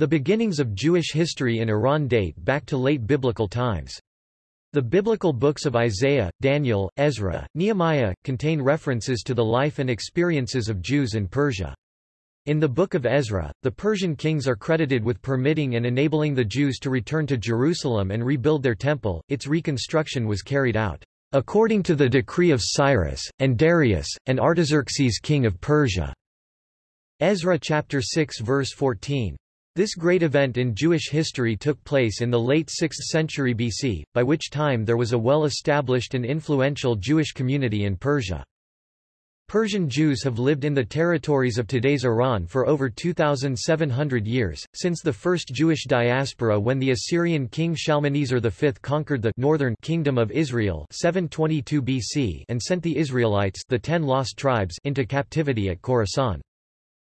The beginnings of Jewish history in Iran date back to late biblical times. The biblical books of Isaiah, Daniel, Ezra, Nehemiah, contain references to the life and experiences of Jews in Persia. In the Book of Ezra, the Persian kings are credited with permitting and enabling the Jews to return to Jerusalem and rebuild their temple. Its reconstruction was carried out according to the decree of Cyrus, and Darius, and Artaxerxes king of Persia. Ezra chapter 6 verse 14. This great event in Jewish history took place in the late 6th century BC, by which time there was a well-established and influential Jewish community in Persia. Persian Jews have lived in the territories of today's Iran for over 2,700 years, since the first Jewish diaspora when the Assyrian king Shalmaneser V conquered the northern kingdom of Israel 722 BC and sent the Israelites the ten lost tribes into captivity at Khorasan.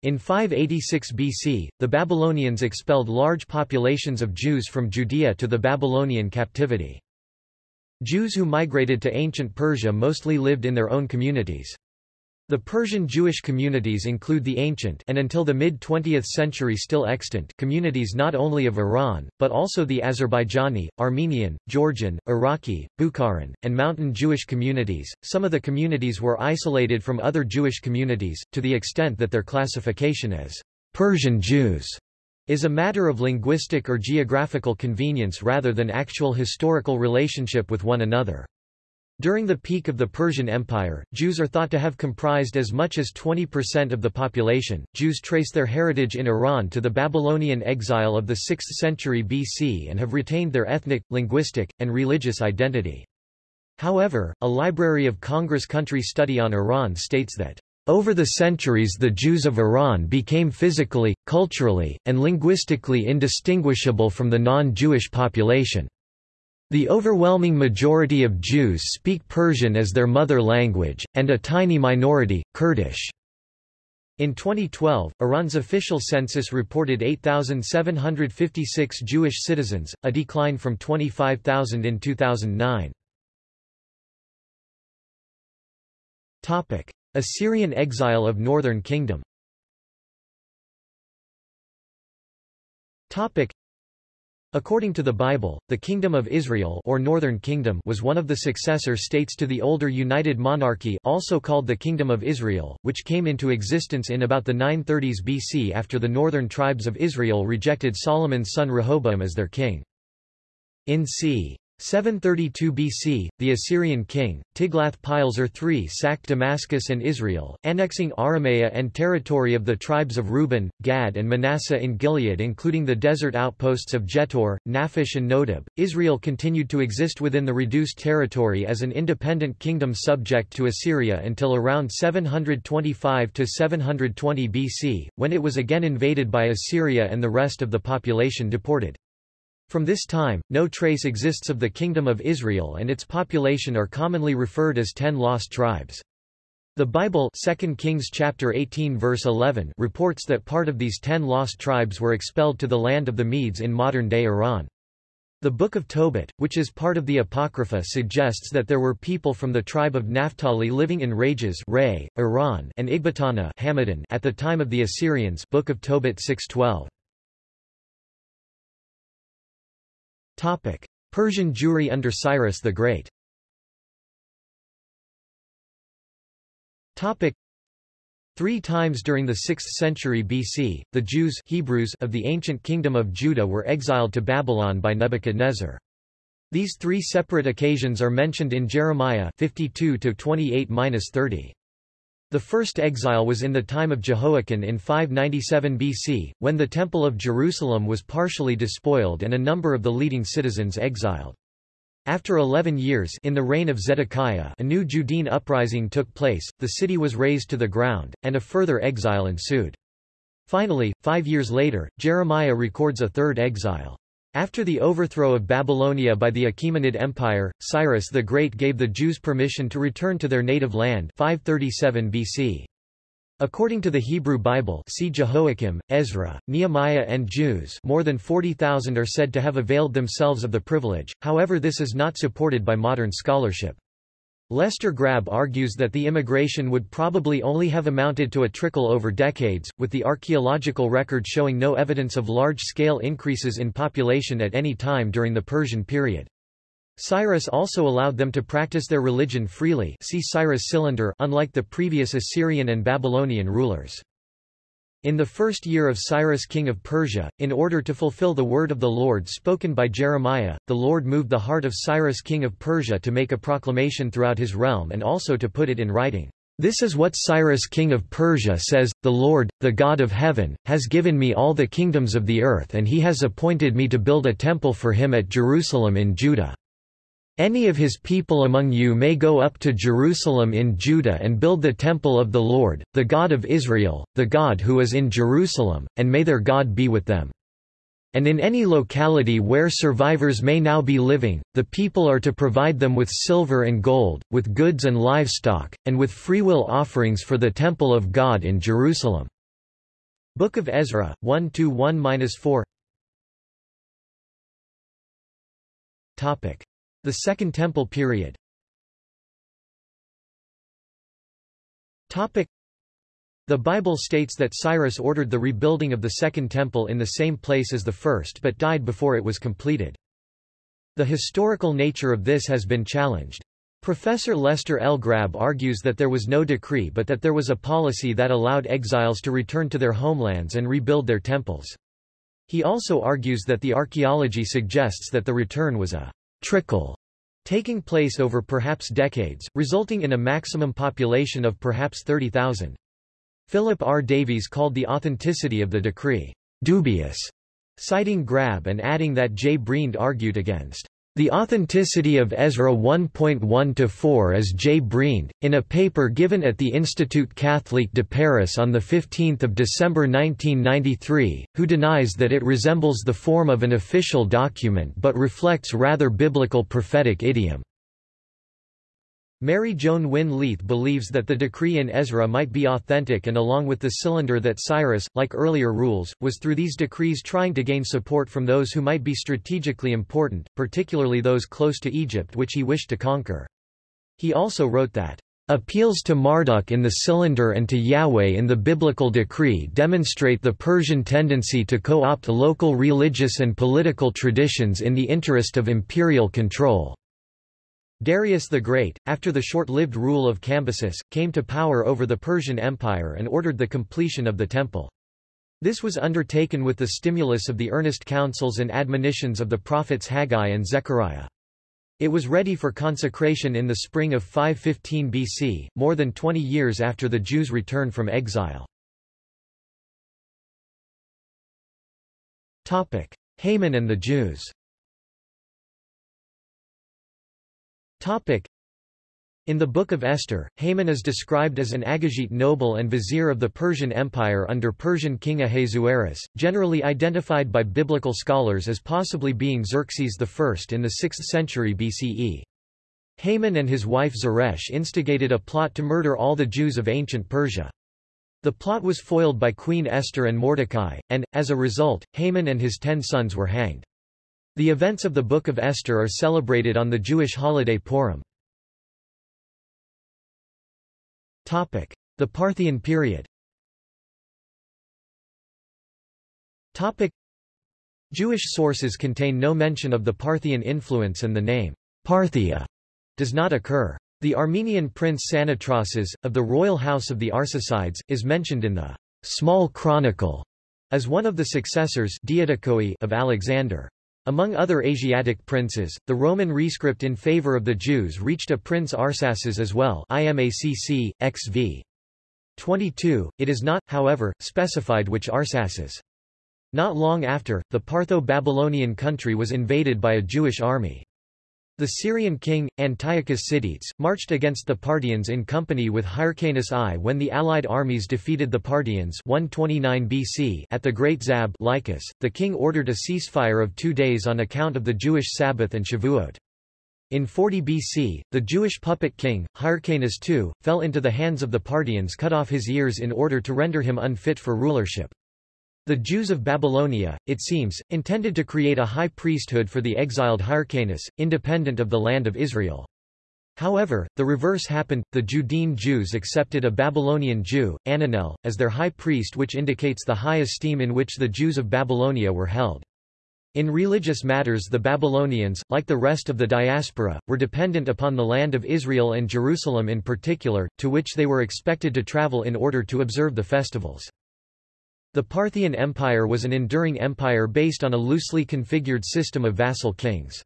In 586 BC, the Babylonians expelled large populations of Jews from Judea to the Babylonian captivity. Jews who migrated to ancient Persia mostly lived in their own communities. The Persian Jewish communities include the ancient and until the mid-20th century still extant communities not only of Iran, but also the Azerbaijani, Armenian, Georgian, Iraqi, Bukharan, and mountain Jewish communities. Some of the communities were isolated from other Jewish communities, to the extent that their classification as Persian Jews is a matter of linguistic or geographical convenience rather than actual historical relationship with one another. During the peak of the Persian Empire, Jews are thought to have comprised as much as 20% of the population. Jews trace their heritage in Iran to the Babylonian exile of the 6th century BC and have retained their ethnic, linguistic, and religious identity. However, a Library of Congress country study on Iran states that over the centuries the Jews of Iran became physically, culturally, and linguistically indistinguishable from the non-Jewish population. The overwhelming majority of Jews speak Persian as their mother language, and a tiny minority, Kurdish. In 2012, Iran's official census reported 8,756 Jewish citizens, a decline from 25,000 in 2009. Assyrian exile of Northern Kingdom According to the Bible, the Kingdom of Israel or Northern Kingdom was one of the successor states to the older United Monarchy also called the Kingdom of Israel, which came into existence in about the 930s BC after the northern tribes of Israel rejected Solomon's son Rehoboam as their king. In c. 732 BC, the Assyrian king, Tiglath-Pileser III sacked Damascus and Israel, annexing Aramea and territory of the tribes of Reuben, Gad and Manasseh in Gilead including the desert outposts of Jetur, Naphish and Nodab. Israel continued to exist within the reduced territory as an independent kingdom subject to Assyria until around 725–720 BC, when it was again invaded by Assyria and the rest of the population deported. From this time, no trace exists of the Kingdom of Israel and its population are commonly referred as ten lost tribes. The Bible 2 Kings chapter 18 verse 11 reports that part of these ten lost tribes were expelled to the land of the Medes in modern-day Iran. The Book of Tobit, which is part of the Apocrypha suggests that there were people from the tribe of Naphtali living in Rages Ray, Iran and Ecbatana Hamadan at the time of the Assyrians Book of Tobit 6.12. Topic: Persian Jewry under Cyrus the Great. Topic: Three times during the 6th century BC, the Jews Hebrews of the ancient kingdom of Judah were exiled to Babylon by Nebuchadnezzar. These three separate occasions are mentioned in Jeremiah 52 28-30. The first exile was in the time of Jehoiakim in 597 BC, when the Temple of Jerusalem was partially despoiled and a number of the leading citizens exiled. After eleven years in the reign of Zedekiah a new Judean uprising took place, the city was razed to the ground, and a further exile ensued. Finally, five years later, Jeremiah records a third exile. After the overthrow of Babylonia by the Achaemenid Empire, Cyrus the Great gave the Jews permission to return to their native land 537 BC. According to the Hebrew Bible see Jehoiakim, Ezra, Nehemiah and Jews more than 40,000 are said to have availed themselves of the privilege, however this is not supported by modern scholarship. Lester Grabbe argues that the immigration would probably only have amounted to a trickle over decades, with the archaeological record showing no evidence of large-scale increases in population at any time during the Persian period. Cyrus also allowed them to practice their religion freely see Cyrus Cylinder unlike the previous Assyrian and Babylonian rulers. In the first year of Cyrus king of Persia, in order to fulfill the word of the Lord spoken by Jeremiah, the Lord moved the heart of Cyrus king of Persia to make a proclamation throughout his realm and also to put it in writing. This is what Cyrus king of Persia says, The Lord, the God of heaven, has given me all the kingdoms of the earth and he has appointed me to build a temple for him at Jerusalem in Judah. Any of his people among you may go up to Jerusalem in Judah and build the temple of the Lord, the God of Israel, the God who is in Jerusalem, and may their God be with them. And in any locality where survivors may now be living, the people are to provide them with silver and gold, with goods and livestock, and with freewill offerings for the temple of God in Jerusalem. Book of Ezra, 1-1-4 Topic. The Second Temple period the Bible states that Cyrus ordered the rebuilding of the Second Temple in the same place as the first but died before it was completed. The historical nature of this has been challenged. Professor Lester L. Grabbe argues that there was no decree but that there was a policy that allowed exiles to return to their homelands and rebuild their temples. He also argues that the archaeology suggests that the return was a trickle taking place over perhaps decades, resulting in a maximum population of perhaps 30,000. Philip R. Davies called the authenticity of the decree dubious, citing Grabbe and adding that J. Briend argued against the authenticity of Ezra 1.1-4 as J. Briend, in a paper given at the Institut Catholique de Paris on 15 December 1993, who denies that it resembles the form of an official document but reflects rather biblical prophetic idiom. Mary Joan Wynne Leith believes that the decree in Ezra might be authentic and along with the cylinder that Cyrus, like earlier rules, was through these decrees trying to gain support from those who might be strategically important, particularly those close to Egypt which he wished to conquer. He also wrote that, Appeals to Marduk in the cylinder and to Yahweh in the biblical decree demonstrate the Persian tendency to co-opt local religious and political traditions in the interest of imperial control. Darius the Great, after the short-lived rule of Cambyses, came to power over the Persian Empire and ordered the completion of the temple. This was undertaken with the stimulus of the earnest counsels and admonitions of the prophets Haggai and Zechariah. It was ready for consecration in the spring of 515 BC, more than 20 years after the Jews' return from exile. Haman and the Jews Topic. In the Book of Esther, Haman is described as an Agagite noble and vizier of the Persian Empire under Persian king Ahasuerus, generally identified by biblical scholars as possibly being Xerxes I in the 6th century BCE. Haman and his wife Zeresh instigated a plot to murder all the Jews of ancient Persia. The plot was foiled by Queen Esther and Mordecai, and, as a result, Haman and his ten sons were hanged. The events of the Book of Esther are celebrated on the Jewish holiday Purim. The Parthian period Jewish sources contain no mention of the Parthian influence and the name Parthia does not occur. The Armenian prince Psanetrases, of the royal house of the Arsacides, is mentioned in the Small Chronicle as one of the successors of Alexander. Among other Asiatic princes, the Roman rescript in favor of the Jews reached a Prince Arsaces as well IMACC, XV. 22, it is not, however, specified which Arsaces. Not long after, the Partho-Babylonian country was invaded by a Jewish army. The Syrian king, Antiochus Sidetes, marched against the Parthians in company with Hyrcanus I when the allied armies defeated the Parthians 129 BC at the Great Zab Lycus. The king ordered a ceasefire of two days on account of the Jewish Sabbath and Shavuot. In 40 BC, the Jewish puppet king, Hyrcanus II, fell into the hands of the Parthians cut off his ears in order to render him unfit for rulership. The Jews of Babylonia, it seems, intended to create a high priesthood for the exiled Hyrcanus, independent of the land of Israel. However, the reverse happened, the Judean Jews accepted a Babylonian Jew, Ananel, as their high priest which indicates the high esteem in which the Jews of Babylonia were held. In religious matters the Babylonians, like the rest of the diaspora, were dependent upon the land of Israel and Jerusalem in particular, to which they were expected to travel in order to observe the festivals. The Parthian Empire was an enduring empire based on a loosely configured system of vassal kings.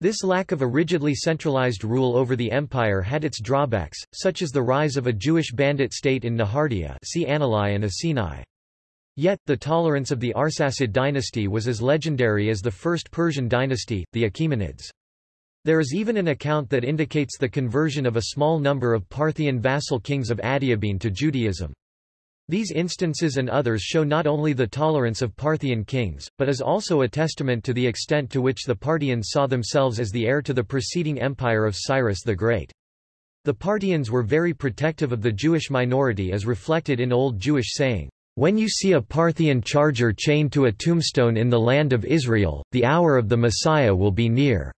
This lack of a rigidly centralized rule over the empire had its drawbacks, such as the rise of a Jewish bandit state in Nehardea see Anilai and Asinai. Yet, the tolerance of the Arsacid dynasty was as legendary as the first Persian dynasty, the Achaemenids. There is even an account that indicates the conversion of a small number of Parthian vassal kings of Adiabene to Judaism. These instances and others show not only the tolerance of Parthian kings, but is also a testament to the extent to which the Parthians saw themselves as the heir to the preceding empire of Cyrus the Great. The Parthians were very protective of the Jewish minority as reflected in Old Jewish saying, "...when you see a Parthian charger chained to a tombstone in the land of Israel, the hour of the Messiah will be near."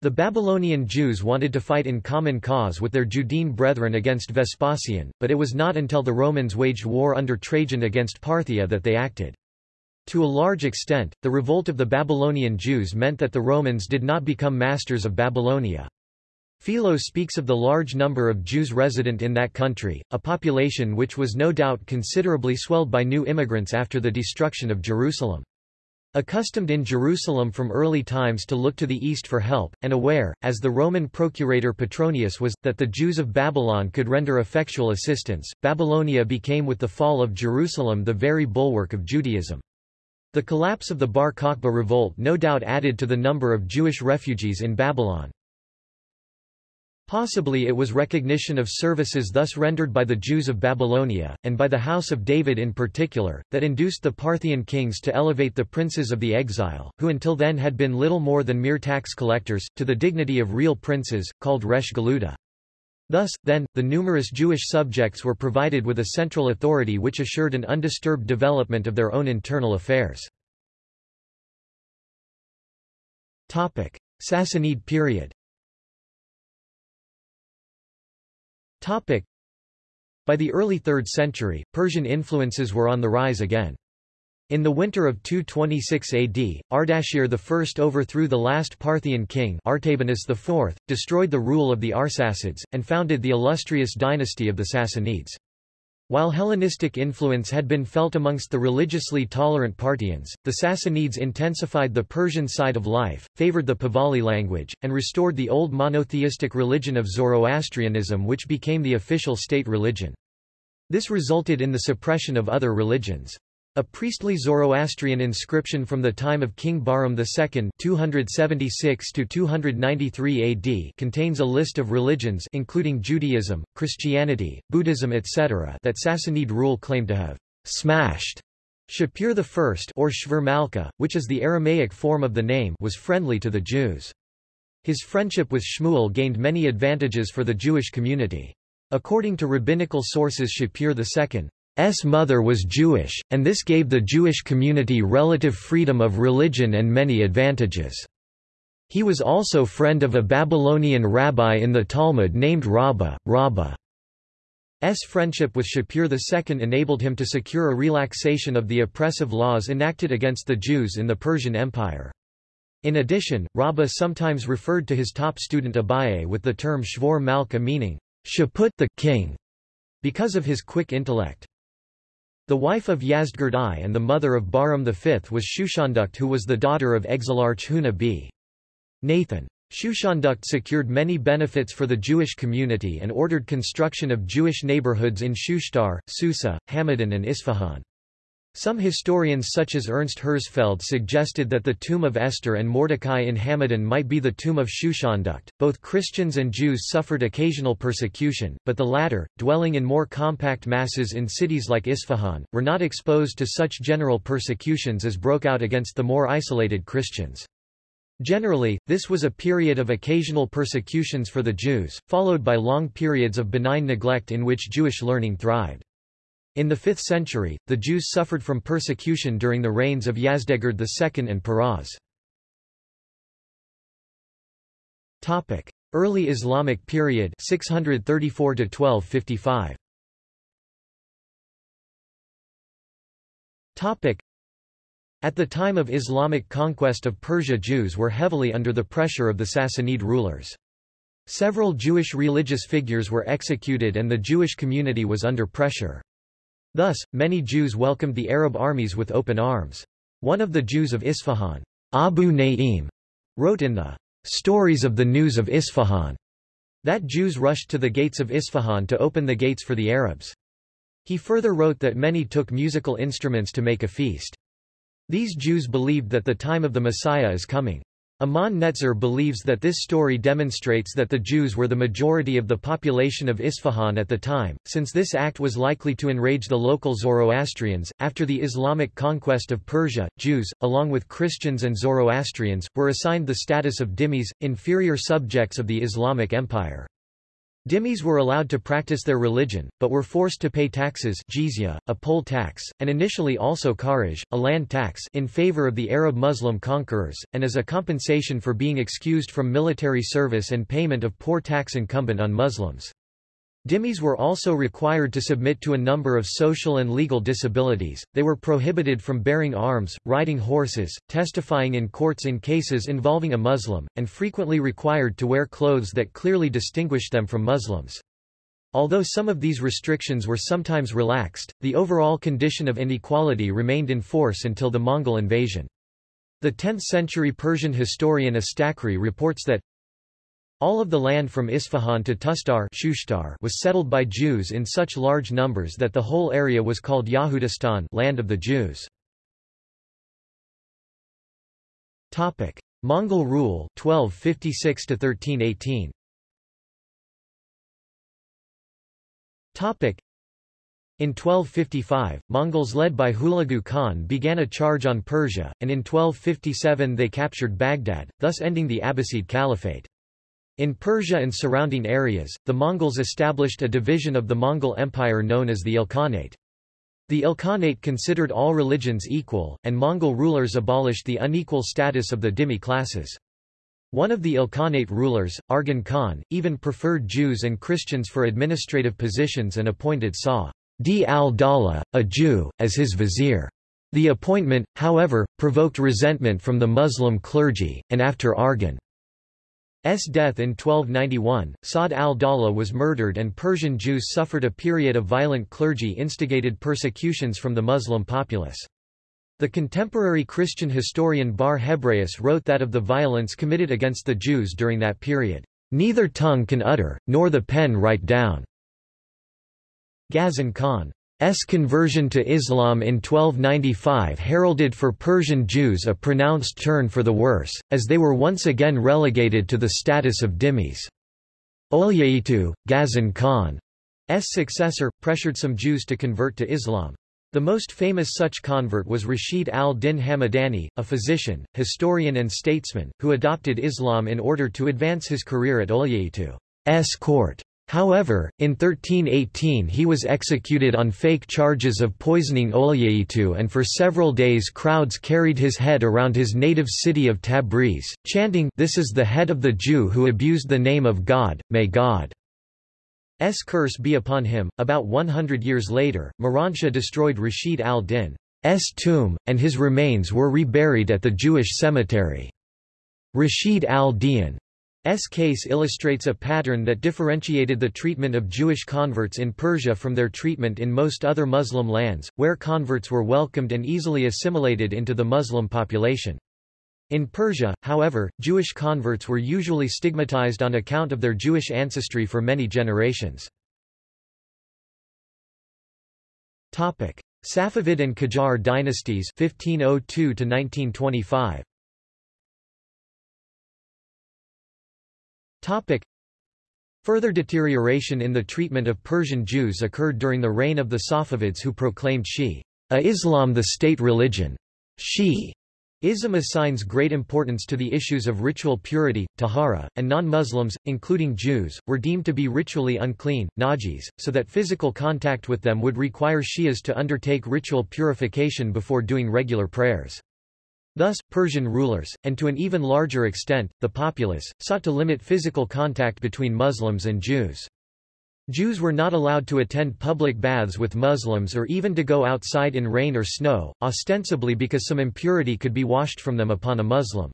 The Babylonian Jews wanted to fight in common cause with their Judean brethren against Vespasian, but it was not until the Romans waged war under Trajan against Parthia that they acted. To a large extent, the revolt of the Babylonian Jews meant that the Romans did not become masters of Babylonia. Philo speaks of the large number of Jews resident in that country, a population which was no doubt considerably swelled by new immigrants after the destruction of Jerusalem. Accustomed in Jerusalem from early times to look to the east for help, and aware, as the Roman procurator Petronius was, that the Jews of Babylon could render effectual assistance, Babylonia became with the fall of Jerusalem the very bulwark of Judaism. The collapse of the Bar Kokhba revolt no doubt added to the number of Jewish refugees in Babylon. Possibly it was recognition of services thus rendered by the Jews of Babylonia, and by the House of David in particular, that induced the Parthian kings to elevate the princes of the exile, who until then had been little more than mere tax collectors, to the dignity of real princes, called Resh Galuta. Thus, then, the numerous Jewish subjects were provided with a central authority which assured an undisturbed development of their own internal affairs. Sassanid period Topic. By the early 3rd century, Persian influences were on the rise again. In the winter of 226 AD, Ardashir I overthrew the last Parthian king Artabanus IV, destroyed the rule of the Arsacids, and founded the illustrious dynasty of the Sassanids. While Hellenistic influence had been felt amongst the religiously tolerant Parthians, the Sassanids intensified the Persian side of life, favored the Pahlavi language, and restored the old monotheistic religion of Zoroastrianism which became the official state religion. This resulted in the suppression of other religions. A priestly Zoroastrian inscription from the time of King Bahram II 276 AD contains a list of religions including Judaism, Christianity, Buddhism etc. that Sassanid rule claimed to have smashed. Shapur I or Shvur Malka, which is the Aramaic form of the name was friendly to the Jews. His friendship with Shmuel gained many advantages for the Jewish community. According to rabbinical sources Shapur II, S mother was Jewish, and this gave the Jewish community relative freedom of religion and many advantages. He was also friend of a Babylonian rabbi in the Talmud named Rabbah. Rabbah's friendship with Shapur II enabled him to secure a relaxation of the oppressive laws enacted against the Jews in the Persian Empire. In addition, Rabbah sometimes referred to his top student Abaye with the term Shvor Malka meaning, Shapur the king, because of his quick intellect. The wife of Yazdgerd I and the mother of Bahram V was Shushandukt who was the daughter of exilarch Huna b. Nathan. Shushandukt secured many benefits for the Jewish community and ordered construction of Jewish neighborhoods in Shushtar, Susa, Hamadan and Isfahan. Some historians such as Ernst Herzfeld suggested that the tomb of Esther and Mordecai in Hamadan might be the tomb of Shushandukt. Both Christians and Jews suffered occasional persecution, but the latter, dwelling in more compact masses in cities like Isfahan, were not exposed to such general persecutions as broke out against the more isolated Christians. Generally, this was a period of occasional persecutions for the Jews, followed by long periods of benign neglect in which Jewish learning thrived. In the 5th century, the Jews suffered from persecution during the reigns of Yazdegerd II and. Topic: Early Islamic period 634 to 1255. Topic: At the time of Islamic conquest of Persia Jews were heavily under the pressure of the Sassanid rulers. Several Jewish religious figures were executed and the Jewish community was under pressure. Thus, many Jews welcomed the Arab armies with open arms. One of the Jews of Isfahan, Abu Na'im, wrote in the Stories of the News of Isfahan that Jews rushed to the gates of Isfahan to open the gates for the Arabs. He further wrote that many took musical instruments to make a feast. These Jews believed that the time of the Messiah is coming. Amnon Netzer believes that this story demonstrates that the Jews were the majority of the population of Isfahan at the time, since this act was likely to enrage the local Zoroastrians. After the Islamic conquest of Persia, Jews, along with Christians and Zoroastrians, were assigned the status of dhimmis, inferior subjects of the Islamic Empire. Dhimmis were allowed to practice their religion, but were forced to pay taxes jizya, a poll tax, and initially also kharaj, a land tax in favor of the Arab Muslim conquerors, and as a compensation for being excused from military service and payment of poor tax incumbent on Muslims. Dhimmis were also required to submit to a number of social and legal disabilities, they were prohibited from bearing arms, riding horses, testifying in courts in cases involving a Muslim, and frequently required to wear clothes that clearly distinguished them from Muslims. Although some of these restrictions were sometimes relaxed, the overall condition of inequality remained in force until the Mongol invasion. The 10th-century Persian historian Astakri reports that all of the land from Isfahan to Tustar was settled by Jews in such large numbers that the whole area was called Yahudistan land of the Jews. Mongol rule 1256 to 1318. Topic: in 1255, Mongols led by Hulagu Khan began a charge on Persia, and in 1257 they captured Baghdad, thus ending the Abbasid Caliphate. In Persia and surrounding areas, the Mongols established a division of the Mongol Empire known as the Ilkhanate. The Ilkhanate considered all religions equal, and Mongol rulers abolished the unequal status of the dhimmi classes. One of the Ilkhanate rulers, Arghun Khan, even preferred Jews and Christians for administrative positions and appointed Sa d al-Dawla, a Jew, as his vizier. The appointment, however, provoked resentment from the Muslim clergy, and after Arghun S death in 1291, Sa'd al-Dawla was murdered and Persian Jews suffered a period of violent clergy-instigated persecutions from the Muslim populace. The contemporary Christian historian Bar Hebraeus wrote that of the violence committed against the Jews during that period, "...neither tongue can utter, nor the pen write down." Ghazan Khan S conversion to Islam in 1295 heralded for Persian Jews a pronounced turn for the worse, as they were once again relegated to the status of dhimmis. Olyaitu, Ghazan Khan's successor, pressured some Jews to convert to Islam. The most famous such convert was Rashid al-Din Hamadani, a physician, historian and statesman, who adopted Islam in order to advance his career at Olyaitu's court. However, in 1318 he was executed on fake charges of poisoning Olyaitu and for several days crowds carried his head around his native city of Tabriz, chanting This is the head of the Jew who abused the name of God, may God's curse be upon him. About 100 years later, Miranshah destroyed Rashid al-Din's tomb, and his remains were reburied at the Jewish cemetery. Rashid al-Din S case illustrates a pattern that differentiated the treatment of Jewish converts in Persia from their treatment in most other Muslim lands, where converts were welcomed and easily assimilated into the Muslim population. In Persia, however, Jewish converts were usually stigmatized on account of their Jewish ancestry for many generations. Safavid and Qajar dynasties 1502 to 1925. Topic. Further deterioration in the treatment of Persian Jews occurred during the reign of the Safavids who proclaimed Shi a Islam the state religion. Shi Ism assigns great importance to the issues of ritual purity, tahara, and non-Muslims, including Jews, were deemed to be ritually unclean, najis, so that physical contact with them would require Shias to undertake ritual purification before doing regular prayers. Thus, Persian rulers, and to an even larger extent, the populace, sought to limit physical contact between Muslims and Jews. Jews were not allowed to attend public baths with Muslims or even to go outside in rain or snow, ostensibly because some impurity could be washed from them upon a Muslim.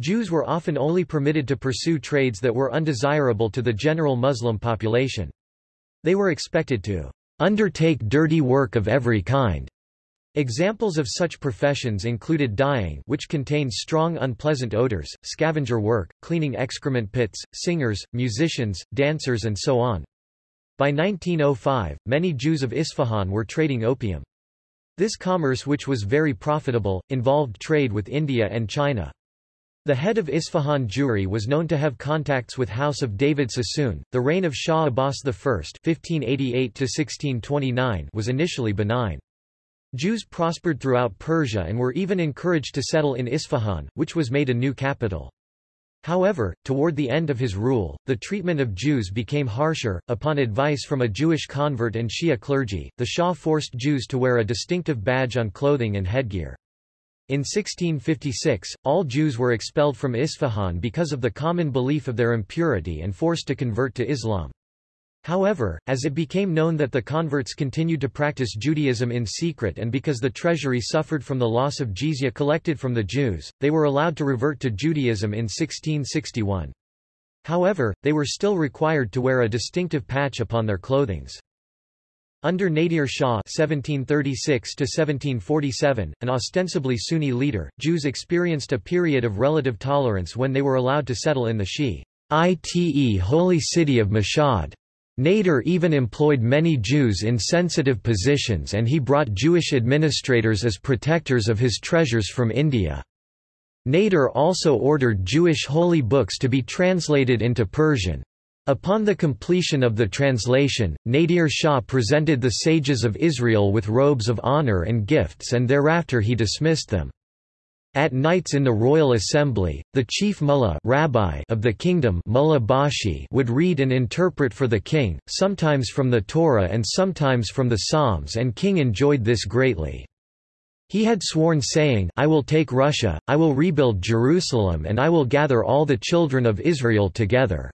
Jews were often only permitted to pursue trades that were undesirable to the general Muslim population. They were expected to undertake dirty work of every kind. Examples of such professions included dyeing which contained strong unpleasant odors, scavenger work, cleaning excrement pits, singers, musicians, dancers and so on. By 1905, many Jews of Isfahan were trading opium. This commerce which was very profitable, involved trade with India and China. The head of Isfahan Jewry was known to have contacts with House of David Sassoon. The reign of Shah Abbas I (1588–1629) was initially benign. Jews prospered throughout Persia and were even encouraged to settle in Isfahan, which was made a new capital. However, toward the end of his rule, the treatment of Jews became harsher. Upon advice from a Jewish convert and Shia clergy, the Shah forced Jews to wear a distinctive badge on clothing and headgear. In 1656, all Jews were expelled from Isfahan because of the common belief of their impurity and forced to convert to Islam. However, as it became known that the converts continued to practice Judaism in secret and because the treasury suffered from the loss of jizya collected from the Jews, they were allowed to revert to Judaism in 1661. However, they were still required to wear a distinctive patch upon their clothings. Under Nadir Shah (1736–1747), an ostensibly Sunni leader, Jews experienced a period of relative tolerance when they were allowed to settle in the Shi'ite holy city of Mashhad. Nader even employed many Jews in sensitive positions and he brought Jewish administrators as protectors of his treasures from India. Nader also ordered Jewish holy books to be translated into Persian. Upon the completion of the translation, Nadir Shah presented the sages of Israel with robes of honor and gifts and thereafter he dismissed them. At nights in the royal assembly, the chief mullah rabbi of the kingdom mullah Bashi would read and interpret for the king, sometimes from the Torah and sometimes from the Psalms and king enjoyed this greatly. He had sworn saying, I will take Russia, I will rebuild Jerusalem and I will gather all the children of Israel together.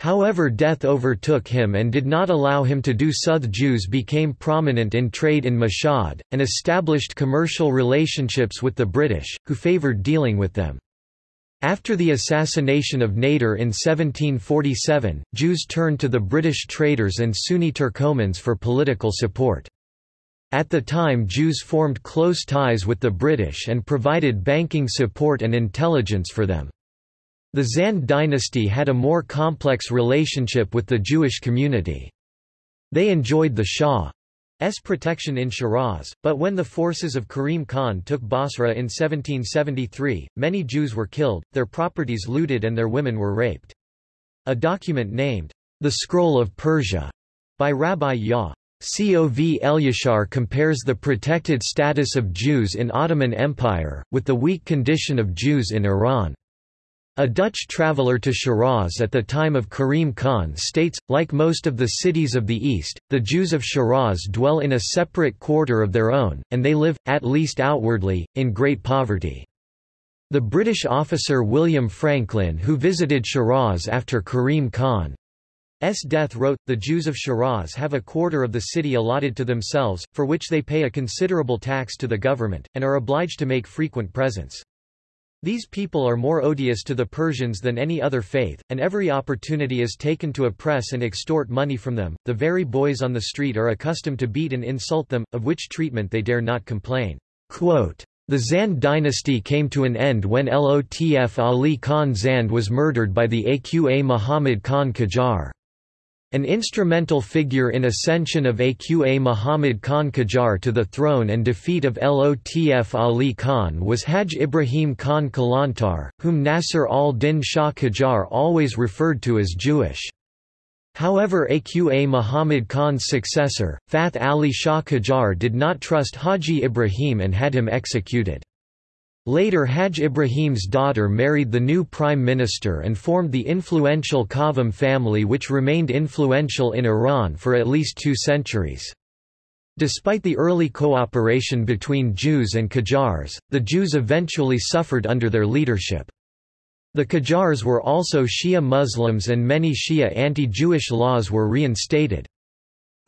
However death overtook him and did not allow him to do so. Jews became prominent in trade in Mashhad, and established commercial relationships with the British, who favoured dealing with them. After the assassination of Nader in 1747, Jews turned to the British traders and Sunni Turkomans for political support. At the time Jews formed close ties with the British and provided banking support and intelligence for them. The Zand dynasty had a more complex relationship with the Jewish community. They enjoyed the Shah's protection in Shiraz, but when the forces of Karim Khan took Basra in 1773, many Jews were killed, their properties looted and their women were raped. A document named, The Scroll of Persia, by Rabbi Yah. Cov Elyashar compares the protected status of Jews in Ottoman Empire, with the weak condition of Jews in Iran. A Dutch traveller to Shiraz at the time of Karim Khan states, like most of the cities of the East, the Jews of Shiraz dwell in a separate quarter of their own, and they live, at least outwardly, in great poverty. The British officer William Franklin who visited Shiraz after Karim Khan's death wrote, The Jews of Shiraz have a quarter of the city allotted to themselves, for which they pay a considerable tax to the government, and are obliged to make frequent presents. These people are more odious to the Persians than any other faith, and every opportunity is taken to oppress and extort money from them. The very boys on the street are accustomed to beat and insult them, of which treatment they dare not complain. Quote, the Zand dynasty came to an end when Lotf Ali Khan Zand was murdered by the Aqa Muhammad Khan Qajar. An instrumental figure in ascension of Aqa Muhammad Khan Qajar to the throne and defeat of Lotf Ali Khan was Haj Ibrahim Khan Kalantar, whom Nasser al-Din Shah Qajar always referred to as Jewish. However Aqa Muhammad Khan's successor, Fath Ali Shah Qajar did not trust Haji Ibrahim and had him executed. Later Haj Ibrahim's daughter married the new prime minister and formed the influential Qavam family which remained influential in Iran for at least two centuries. Despite the early cooperation between Jews and Qajars, the Jews eventually suffered under their leadership. The Qajars were also Shia Muslims and many Shia anti-Jewish laws were reinstated.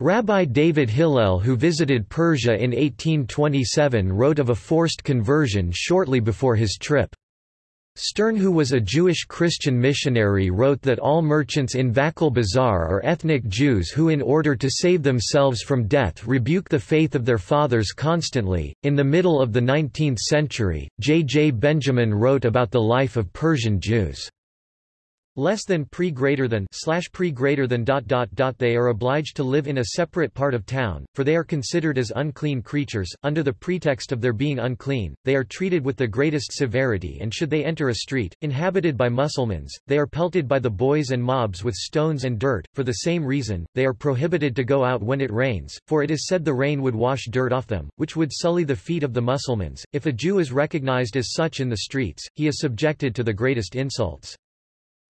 Rabbi David Hillel who visited Persia in 1827 wrote of a forced conversion shortly before his trip. Stern who was a Jewish Christian missionary wrote that all merchants in Vakil Bazaar are ethnic Jews who in order to save themselves from death rebuke the faith of their fathers constantly. In the middle of the 19th century, J. J. Benjamin wrote about the life of Persian Jews less than pre greater than slash pre greater than dot dot dot they are obliged to live in a separate part of town for they are considered as unclean creatures under the pretext of their being unclean they are treated with the greatest severity and should they enter a street inhabited by Mussulmans they are pelted by the boys and mobs with stones and dirt for the same reason they are prohibited to go out when it rains for it is said the rain would wash dirt off them which would sully the feet of the Mussulmans if a Jew is recognized as such in the streets he is subjected to the greatest insults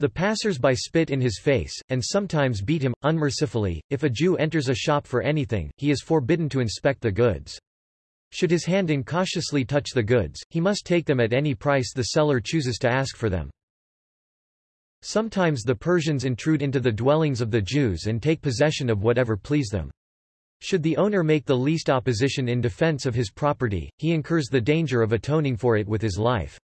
the passers-by spit in his face, and sometimes beat him, unmercifully. If a Jew enters a shop for anything, he is forbidden to inspect the goods. Should his hand incautiously touch the goods, he must take them at any price the seller chooses to ask for them. Sometimes the Persians intrude into the dwellings of the Jews and take possession of whatever please them. Should the owner make the least opposition in defense of his property, he incurs the danger of atoning for it with his life.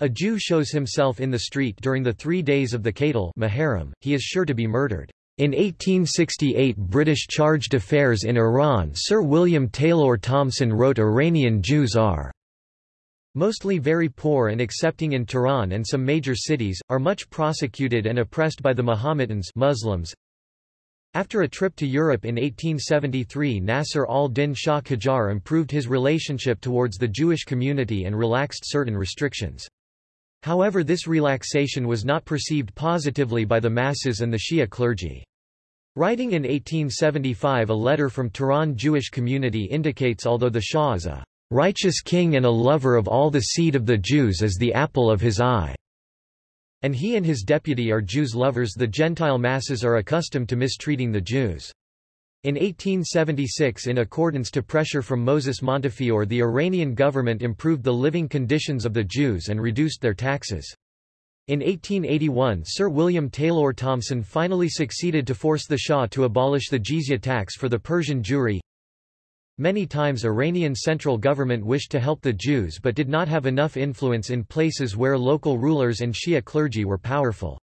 A Jew shows himself in the street during the three days of the Qaitel Muharram, he is sure to be murdered. In 1868 British charged affairs in Iran Sir William Taylor Thomson wrote Iranian Jews are mostly very poor and excepting in Tehran and some major cities, are much prosecuted and oppressed by the Mohammedans Muslims. After a trip to Europe in 1873 Nasser al-Din Shah Qajar improved his relationship towards the Jewish community and relaxed certain restrictions. However this relaxation was not perceived positively by the masses and the Shia clergy. Writing in 1875 a letter from Tehran Jewish community indicates although the Shah is a righteous king and a lover of all the seed of the Jews as the apple of his eye, and he and his deputy are Jews lovers the Gentile masses are accustomed to mistreating the Jews. In 1876 in accordance to pressure from Moses Montefiore the Iranian government improved the living conditions of the Jews and reduced their taxes. In 1881 Sir William Taylor Thomson finally succeeded to force the Shah to abolish the jizya tax for the Persian Jewry. Many times Iranian central government wished to help the Jews but did not have enough influence in places where local rulers and Shia clergy were powerful.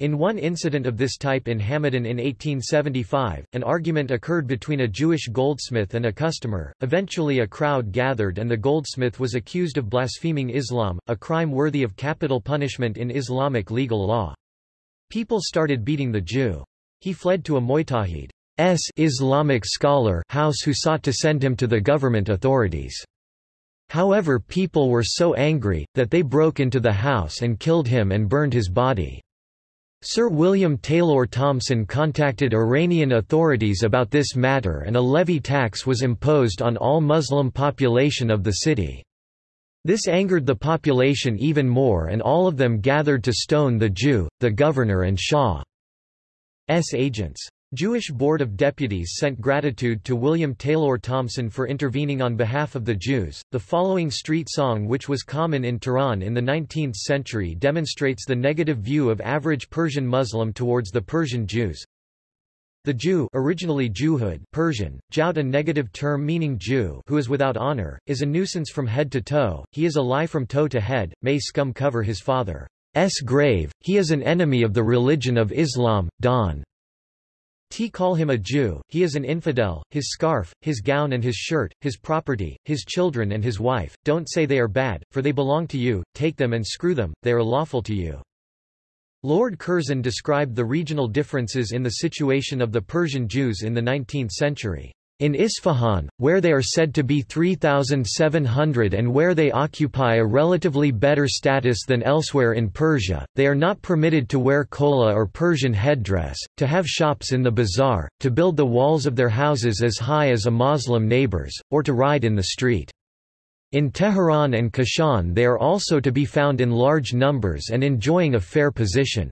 In one incident of this type in Hamadan in 1875, an argument occurred between a Jewish goldsmith and a customer. Eventually a crowd gathered and the goldsmith was accused of blaspheming Islam, a crime worthy of capital punishment in Islamic legal law. People started beating the Jew. He fled to a Mujtahid's Islamic scholar house who sought to send him to the government authorities. However people were so angry, that they broke into the house and killed him and burned his body. Sir William Taylor Thomson contacted Iranian authorities about this matter and a levy tax was imposed on all Muslim population of the city. This angered the population even more and all of them gathered to stone the Jew, the governor and Shah's agents. Jewish Board of Deputies sent gratitude to William Taylor Thomson for intervening on behalf of the Jews. The following street song, which was common in Tehran in the 19th century, demonstrates the negative view of average Persian Muslim towards the Persian Jews. The Jew originally Jewhood Persian, jout a negative term meaning Jew who is without honor, is a nuisance from head to toe, he is a lie from toe to head, may scum cover his father's grave, he is an enemy of the religion of Islam, Don. T call him a Jew, he is an infidel, his scarf, his gown and his shirt, his property, his children and his wife, don't say they are bad, for they belong to you, take them and screw them, they are lawful to you. Lord Curzon described the regional differences in the situation of the Persian Jews in the 19th century. In Isfahan, where they are said to be 3,700 and where they occupy a relatively better status than elsewhere in Persia, they are not permitted to wear kola or Persian headdress, to have shops in the bazaar, to build the walls of their houses as high as a Muslim neighbors, or to ride in the street. In Tehran and Kashan they are also to be found in large numbers and enjoying a fair position.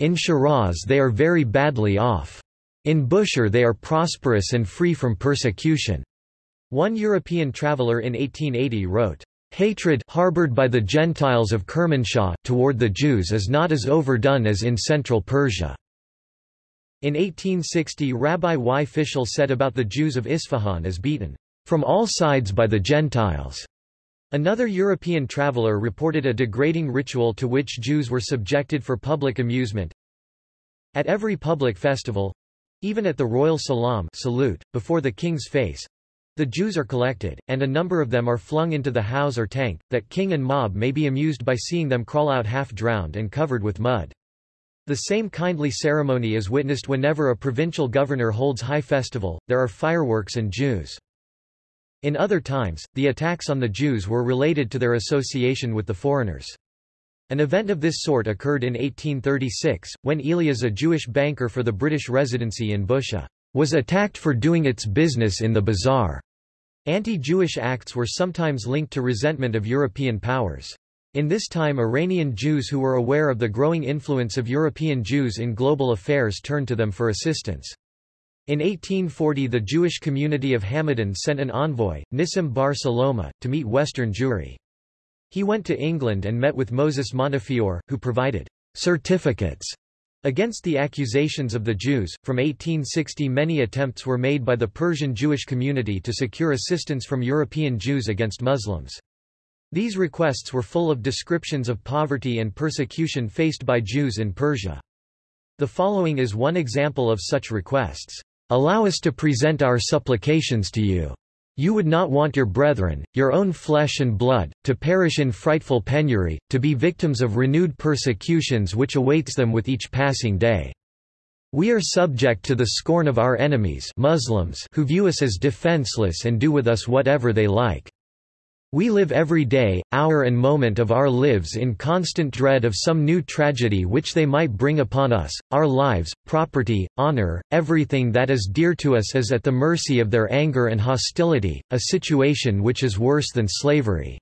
In Shiraz they are very badly off. In Bushehr they are prosperous and free from persecution." One European traveller in 1880 wrote, Hatred harbored by the Gentiles of Kermanshah, toward the Jews is not as overdone as in Central Persia. In 1860 Rabbi Y. Fischel said about the Jews of Isfahan as beaten from all sides by the Gentiles. Another European traveller reported a degrading ritual to which Jews were subjected for public amusement. At every public festival—even at the royal salam salute, before the king's face, the Jews are collected, and a number of them are flung into the house or tank, that king and mob may be amused by seeing them crawl out half drowned and covered with mud. The same kindly ceremony is witnessed whenever a provincial governor holds high festival, there are fireworks and Jews. In other times, the attacks on the Jews were related to their association with the foreigners. An event of this sort occurred in 1836, when Elias a Jewish banker for the British residency in Bushehr was attacked for doing its business in the bazaar. Anti-Jewish acts were sometimes linked to resentment of European powers. In this time Iranian Jews who were aware of the growing influence of European Jews in global affairs turned to them for assistance. In 1840 the Jewish community of Hamadan sent an envoy, Nissim bar Saloma, to meet Western Jewry. He went to England and met with Moses Montefiore, who provided certificates Against the accusations of the Jews, from 1860 many attempts were made by the Persian Jewish community to secure assistance from European Jews against Muslims. These requests were full of descriptions of poverty and persecution faced by Jews in Persia. The following is one example of such requests. Allow us to present our supplications to you. You would not want your brethren, your own flesh and blood, to perish in frightful penury, to be victims of renewed persecutions which awaits them with each passing day. We are subject to the scorn of our enemies Muslims who view us as defenseless and do with us whatever they like. We live every day, hour and moment of our lives in constant dread of some new tragedy which they might bring upon us, our lives, property, honor, everything that is dear to us is at the mercy of their anger and hostility, a situation which is worse than slavery.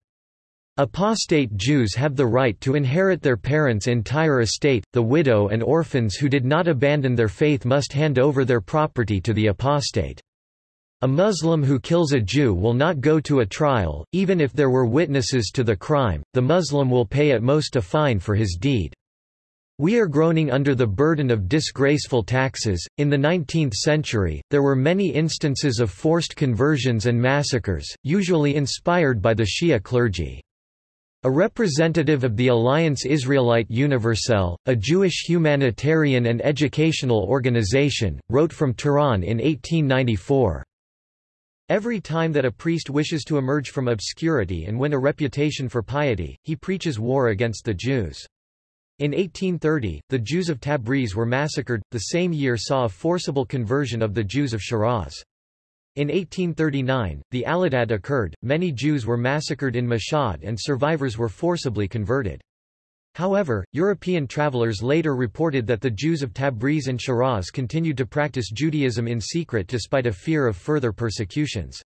Apostate Jews have the right to inherit their parents' entire estate, the widow and orphans who did not abandon their faith must hand over their property to the apostate. A Muslim who kills a Jew will not go to a trial, even if there were witnesses to the crime, the Muslim will pay at most a fine for his deed. We are groaning under the burden of disgraceful taxes. In the 19th century, there were many instances of forced conversions and massacres, usually inspired by the Shia clergy. A representative of the Alliance Israelite Universelle, a Jewish humanitarian and educational organization, wrote from Tehran in 1894. Every time that a priest wishes to emerge from obscurity and win a reputation for piety, he preaches war against the Jews. In 1830, the Jews of Tabriz were massacred, the same year saw a forcible conversion of the Jews of Shiraz. In 1839, the Allahdad occurred, many Jews were massacred in Mashhad and survivors were forcibly converted. However, European travelers later reported that the Jews of Tabriz and Shiraz continued to practice Judaism in secret despite a fear of further persecutions.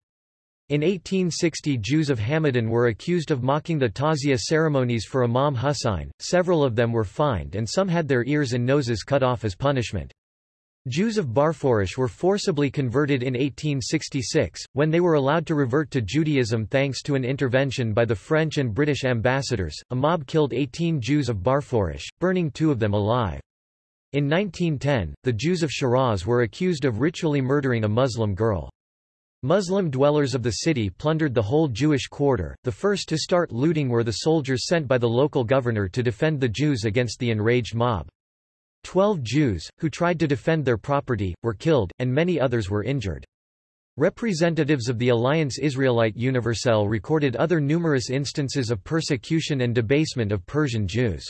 In 1860 Jews of Hamadan were accused of mocking the Tazia ceremonies for Imam Husayn, several of them were fined and some had their ears and noses cut off as punishment. Jews of Barforish were forcibly converted in 1866, when they were allowed to revert to Judaism thanks to an intervention by the French and British ambassadors. A mob killed 18 Jews of Barforish, burning two of them alive. In 1910, the Jews of Shiraz were accused of ritually murdering a Muslim girl. Muslim dwellers of the city plundered the whole Jewish quarter. The first to start looting were the soldiers sent by the local governor to defend the Jews against the enraged mob. Twelve Jews, who tried to defend their property, were killed, and many others were injured. Representatives of the Alliance Israelite Universelle recorded other numerous instances of persecution and debasement of Persian Jews.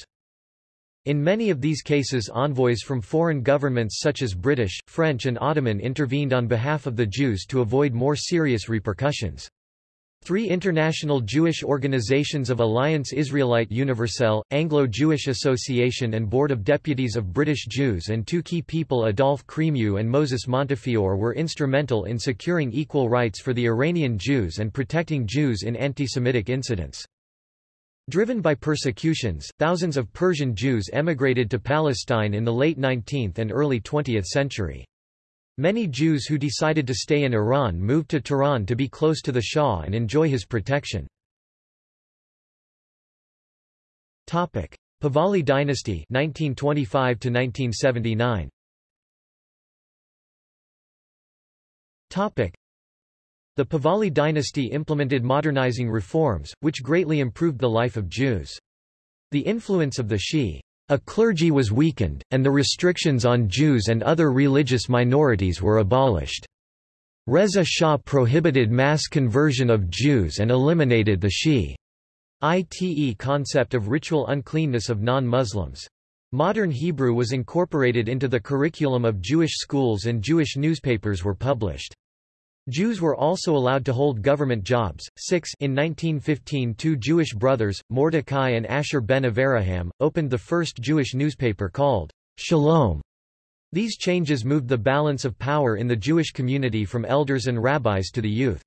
In many of these cases envoys from foreign governments such as British, French and Ottoman intervened on behalf of the Jews to avoid more serious repercussions. Three international Jewish organizations of Alliance Israelite Universelle, Anglo-Jewish Association and Board of Deputies of British Jews and two key people Adolf Crémieux and Moses Montefiore were instrumental in securing equal rights for the Iranian Jews and protecting Jews in anti-Semitic incidents. Driven by persecutions, thousands of Persian Jews emigrated to Palestine in the late 19th and early 20th century. Many Jews who decided to stay in Iran moved to Tehran to be close to the Shah and enjoy his protection. Pahlavi dynasty 1925 1979 The Pahlavi dynasty implemented modernizing reforms, which greatly improved the life of Jews. The influence of the Shi a clergy was weakened, and the restrictions on Jews and other religious minorities were abolished. Reza Shah prohibited mass conversion of Jews and eliminated the Shiite concept of ritual uncleanness of non-Muslims. Modern Hebrew was incorporated into the curriculum of Jewish schools and Jewish newspapers were published. Jews were also allowed to hold government jobs. Six in 1915 two Jewish brothers, Mordecai and Asher ben Avraham, opened the first Jewish newspaper called Shalom. These changes moved the balance of power in the Jewish community from elders and rabbis to the youth.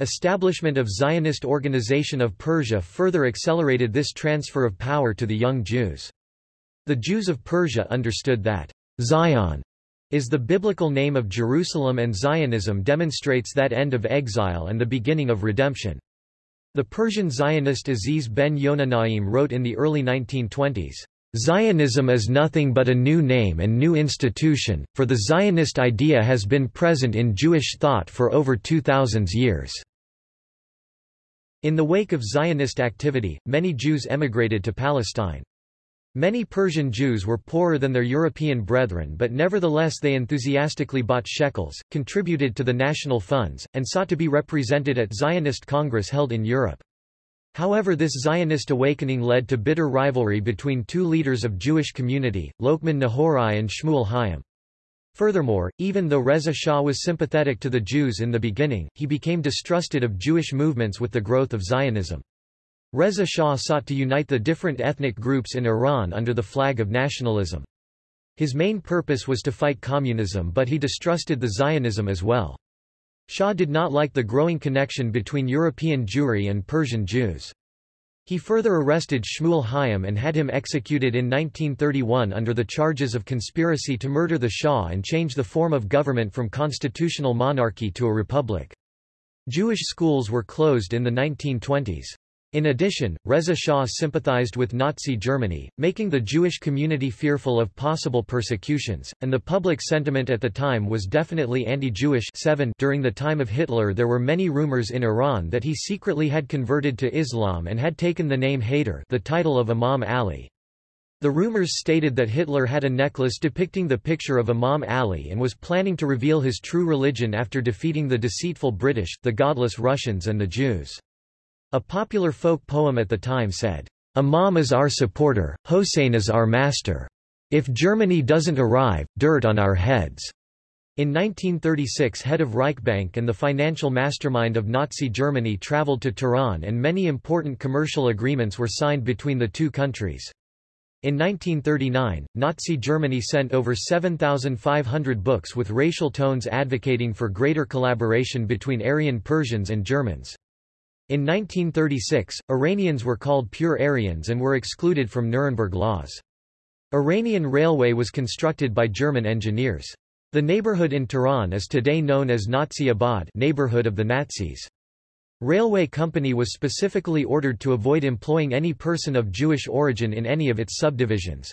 Establishment of Zionist Organization of Persia further accelerated this transfer of power to the young Jews. The Jews of Persia understood that Zion is the biblical name of Jerusalem and Zionism demonstrates that end of exile and the beginning of redemption. The Persian Zionist Aziz ben Yonah Naim wrote in the early 1920s, Zionism is nothing but a new name and new institution, for the Zionist idea has been present in Jewish thought for over 2,000 years. In the wake of Zionist activity, many Jews emigrated to Palestine. Many Persian Jews were poorer than their European brethren but nevertheless they enthusiastically bought shekels, contributed to the national funds, and sought to be represented at Zionist Congress held in Europe. However this Zionist awakening led to bitter rivalry between two leaders of Jewish community, Lokman Nahorai and Shmuel Hayim. Furthermore, even though Reza Shah was sympathetic to the Jews in the beginning, he became distrusted of Jewish movements with the growth of Zionism. Reza Shah sought to unite the different ethnic groups in Iran under the flag of nationalism. His main purpose was to fight communism but he distrusted the Zionism as well. Shah did not like the growing connection between European Jewry and Persian Jews. He further arrested Shmuel Hayim and had him executed in 1931 under the charges of conspiracy to murder the Shah and change the form of government from constitutional monarchy to a republic. Jewish schools were closed in the 1920s. In addition, Reza Shah sympathized with Nazi Germany, making the Jewish community fearful of possible persecutions, and the public sentiment at the time was definitely anti-Jewish During the time of Hitler there were many rumors in Iran that he secretly had converted to Islam and had taken the name Haider the title of Imam Ali. The rumors stated that Hitler had a necklace depicting the picture of Imam Ali and was planning to reveal his true religion after defeating the deceitful British, the godless Russians and the Jews. A popular folk poem at the time said, Imam is our supporter, Hossein is our master. If Germany doesn't arrive, dirt on our heads. In 1936 head of Reichsbank and the financial mastermind of Nazi Germany traveled to Tehran and many important commercial agreements were signed between the two countries. In 1939, Nazi Germany sent over 7,500 books with racial tones advocating for greater collaboration between Aryan Persians and Germans. In 1936, Iranians were called pure Aryans and were excluded from Nuremberg laws. Iranian railway was constructed by German engineers. The neighborhood in Tehran is today known as Nazi Abad neighborhood of the Nazis. Railway company was specifically ordered to avoid employing any person of Jewish origin in any of its subdivisions.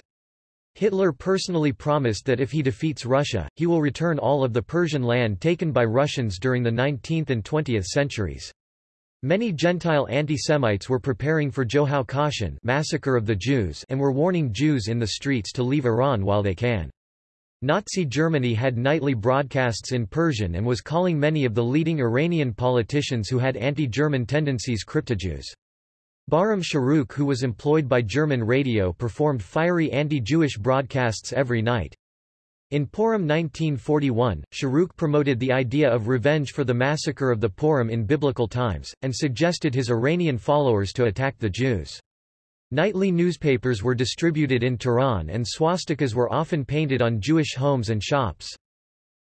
Hitler personally promised that if he defeats Russia, he will return all of the Persian land taken by Russians during the 19th and 20th centuries. Many Gentile anti-Semites were preparing for Joao Kashan massacre of the Jews and were warning Jews in the streets to leave Iran while they can. Nazi Germany had nightly broadcasts in Persian and was calling many of the leading Iranian politicians who had anti-German tendencies cryptojews. Bahram Shahrukh who was employed by German radio performed fiery anti-Jewish broadcasts every night. In Purim 1941, Shahrukh promoted the idea of revenge for the massacre of the Purim in biblical times, and suggested his Iranian followers to attack the Jews. Nightly newspapers were distributed in Tehran and swastikas were often painted on Jewish homes and shops.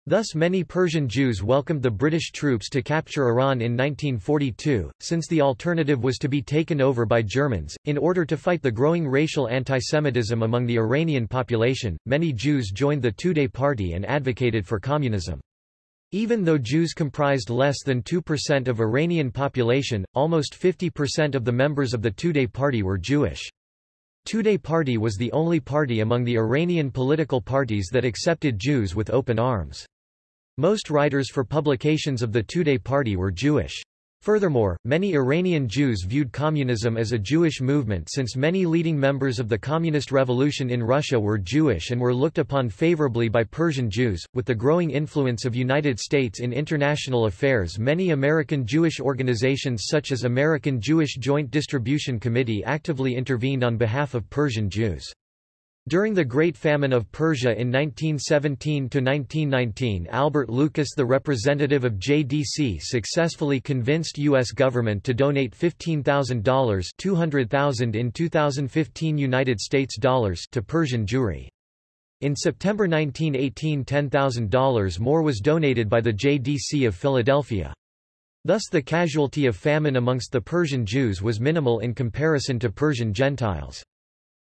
Thus many Persian Jews welcomed the British troops to capture Iran in 1942, since the alternative was to be taken over by Germans. In order to fight the growing racial antisemitism among the Iranian population, many Jews joined the Tudeh Party and advocated for communism. Even though Jews comprised less than 2% of Iranian population, almost 50% of the members of the Tudeh Party were Jewish. Tudeh Party was the only party among the Iranian political parties that accepted Jews with open arms. Most writers for publications of the Tudeh Party were Jewish. Furthermore, many Iranian Jews viewed communism as a Jewish movement since many leading members of the Communist Revolution in Russia were Jewish and were looked upon favorably by Persian Jews. With the growing influence of United States in international affairs, many American Jewish organizations such as American Jewish Joint Distribution Committee actively intervened on behalf of Persian Jews. During the Great Famine of Persia in 1917–1919 Albert Lucas the representative of JDC successfully convinced U.S. government to donate $15,000 $200,000 in 2015 United States dollars to Persian Jewry. In September 1918 $10,000 more was donated by the JDC of Philadelphia. Thus the casualty of famine amongst the Persian Jews was minimal in comparison to Persian Gentiles.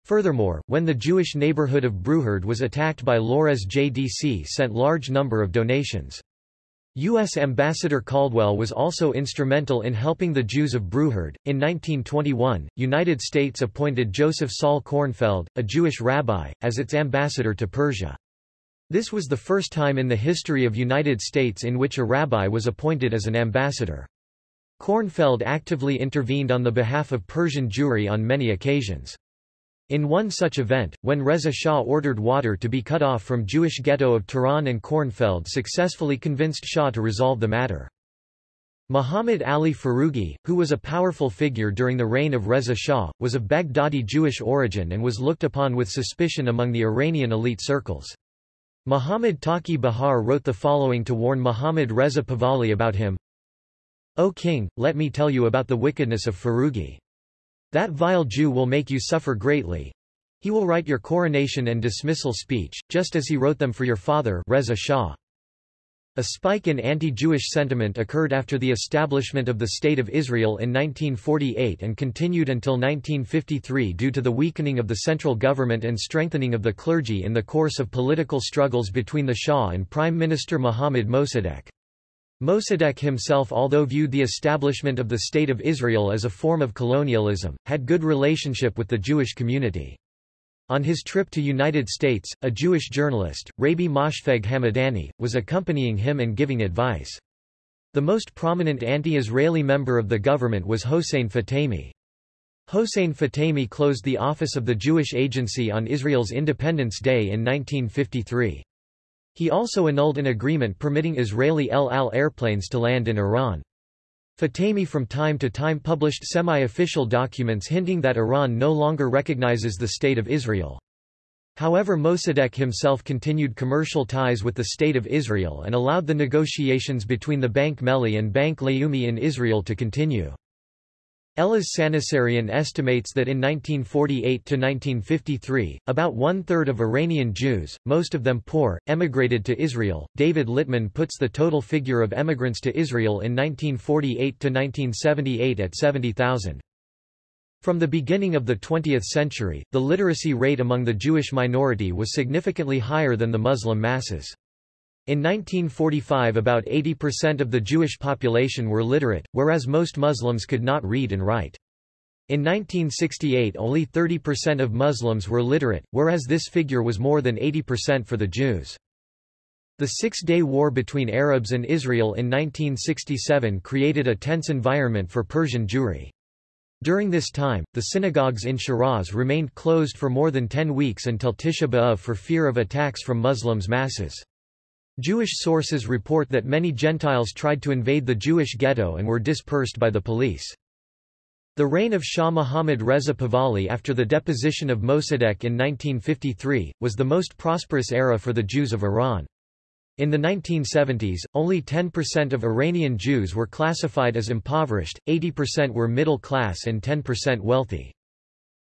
Furthermore, when the Jewish neighborhood of Borujerd was attacked by Lores JDC sent large number of donations. U.S. Ambassador Caldwell was also instrumental in helping the Jews of Borujerd. In 1921, United States appointed Joseph Saul Kornfeld, a Jewish rabbi, as its ambassador to Persia. This was the first time in the history of United States in which a rabbi was appointed as an ambassador. Kornfeld actively intervened on the behalf of Persian Jewry on many occasions. In one such event, when Reza Shah ordered water to be cut off from Jewish ghetto of Tehran and Kornfeld successfully convinced Shah to resolve the matter. Muhammad Ali Foroughi, who was a powerful figure during the reign of Reza Shah, was of Baghdadi Jewish origin and was looked upon with suspicion among the Iranian elite circles. Muhammad Taqi Bahar wrote the following to warn Muhammad Reza Pahlavi about him. O king, let me tell you about the wickedness of Foroughi. That vile Jew will make you suffer greatly. He will write your coronation and dismissal speech, just as he wrote them for your father Reza Shah. A spike in anti-Jewish sentiment occurred after the establishment of the State of Israel in 1948 and continued until 1953 due to the weakening of the central government and strengthening of the clergy in the course of political struggles between the Shah and Prime Minister Mohammad Mossadegh. Mossadegh himself although viewed the establishment of the State of Israel as a form of colonialism, had good relationship with the Jewish community. On his trip to United States, a Jewish journalist, Rabbi Moshfegh Hamadani, was accompanying him and giving advice. The most prominent anti-Israeli member of the government was Hossein Fatemi. Hossein Fatemi closed the office of the Jewish Agency on Israel's Independence Day in 1953. He also annulled an agreement permitting Israeli El Al airplanes to land in Iran. Fatemi from time to time published semi-official documents hinting that Iran no longer recognizes the State of Israel. However Mossadegh himself continued commercial ties with the State of Israel and allowed the negotiations between the Bank Melli and Bank Leumi in Israel to continue. Elaz Sanasarian estimates that in 1948–1953, about one-third of Iranian Jews, most of them poor, emigrated to Israel. David Littman puts the total figure of emigrants to Israel in 1948–1978 at 70,000. From the beginning of the 20th century, the literacy rate among the Jewish minority was significantly higher than the Muslim masses. In 1945 about 80% of the Jewish population were literate, whereas most Muslims could not read and write. In 1968 only 30% of Muslims were literate, whereas this figure was more than 80% for the Jews. The Six-Day War between Arabs and Israel in 1967 created a tense environment for Persian Jewry. During this time, the synagogues in Shiraz remained closed for more than 10 weeks until Tisha B'Av for fear of attacks from Muslims masses. Jewish sources report that many Gentiles tried to invade the Jewish ghetto and were dispersed by the police. The reign of Shah Muhammad Reza Pahlavi after the deposition of Mossadegh in 1953, was the most prosperous era for the Jews of Iran. In the 1970s, only 10% of Iranian Jews were classified as impoverished, 80% were middle class and 10% wealthy.